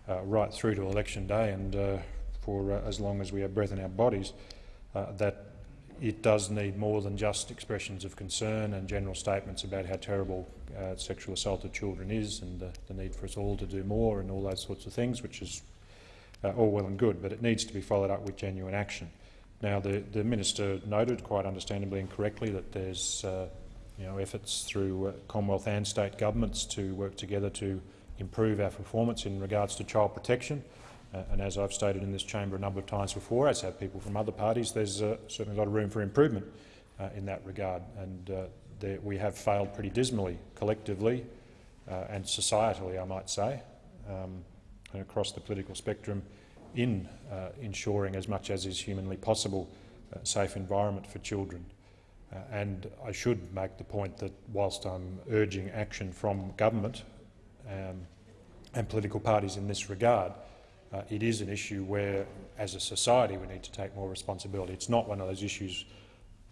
uh, right through to election day and uh, for uh, as long as we have breath in our bodies, uh, that it does need more than just expressions of concern and general statements about how terrible uh, sexual assault of children is and the, the need for us all to do more and all those sorts of things, which is uh, all well and good, but it needs to be followed up with genuine action. Now, the, the minister noted, quite understandably and correctly, that there's uh, you know, efforts through uh, Commonwealth and state governments to work together to improve our performance in regards to child protection. Uh, and as I've stated in this chamber a number of times before, as have people from other parties, there's uh, certainly a lot of room for improvement uh, in that regard. And uh, there, we have failed pretty dismally, collectively uh, and societally, I might say, um, across the political spectrum, in uh, ensuring as much as is humanly possible a safe environment for children. Uh, and I should make the point that whilst I'm urging action from government um, and political parties in this regard, uh, it is an issue where, as a society, we need to take more responsibility. It's not one of those issues,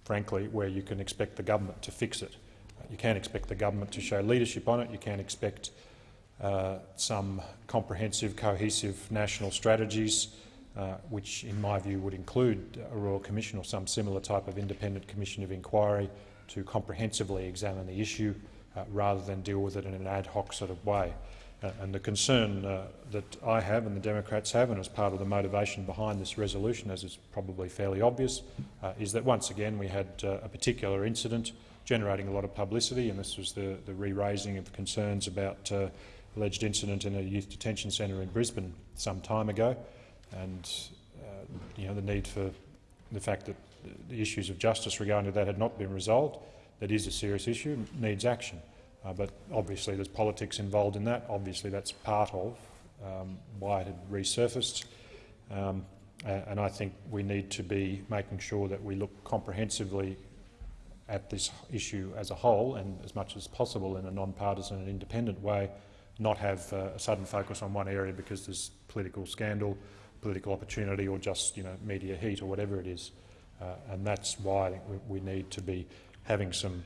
frankly, where you can expect the government to fix it. Uh, you can't expect the government to show leadership on it. You can't expect uh, some comprehensive, cohesive national strategies, uh, which in my view would include a Royal Commission or some similar type of independent commission of inquiry to comprehensively examine the issue uh, rather than deal with it in an ad hoc sort of way. Uh, and the concern uh, that I have and the Democrats have, and as part of the motivation behind this resolution, as is probably fairly obvious, uh, is that once again we had uh, a particular incident generating a lot of publicity, and this was the, the re-raising of concerns about uh, alleged incident in a youth detention centre in Brisbane some time ago, and uh, you know the need for the fact that the issues of justice regarding that had not been resolved. That is a serious issue, needs action. Uh, but obviously there's politics involved in that. Obviously that's part of um, why it had resurfaced. Um, and I think we need to be making sure that we look comprehensively at this issue as a whole and as much as possible in a non-partisan and independent way, not have uh, a sudden focus on one area because there's political scandal, political opportunity or just you know, media heat or whatever it is. Uh, and that's why I think we, need to be having some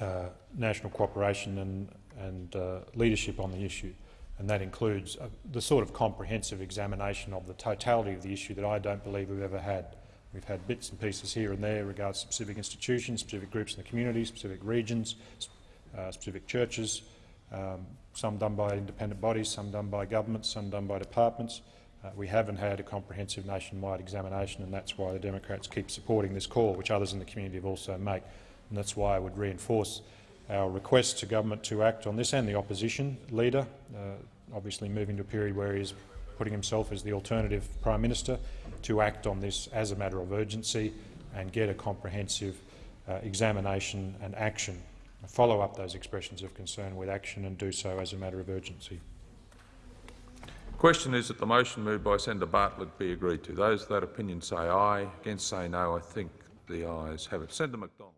uh, national cooperation and, and uh, leadership on the issue. And that includes uh, the sort of comprehensive examination of the totality of the issue that I don't believe we've ever had. We've had bits and pieces here and there regards specific institutions, specific groups in the community, specific regions, uh, specific churches, um, some done by independent bodies, some done by governments, some done by departments. Uh, we haven't had a comprehensive nationwide examination and that's why the Democrats keep supporting this call, which others in the community have also made. And that's why I would reinforce our request to government to act on this and the opposition leader, uh, obviously moving to a period where he is putting himself as the alternative Prime Minister, to act on this as a matter of urgency and get a comprehensive uh, examination and action. Follow up those expressions of concern with action and do so as a matter of urgency. The Question is that the motion moved by Senator Bartlett be agreed to. Those of that opinion say aye. Against say no. I think the ayes have it. Senator McDonald.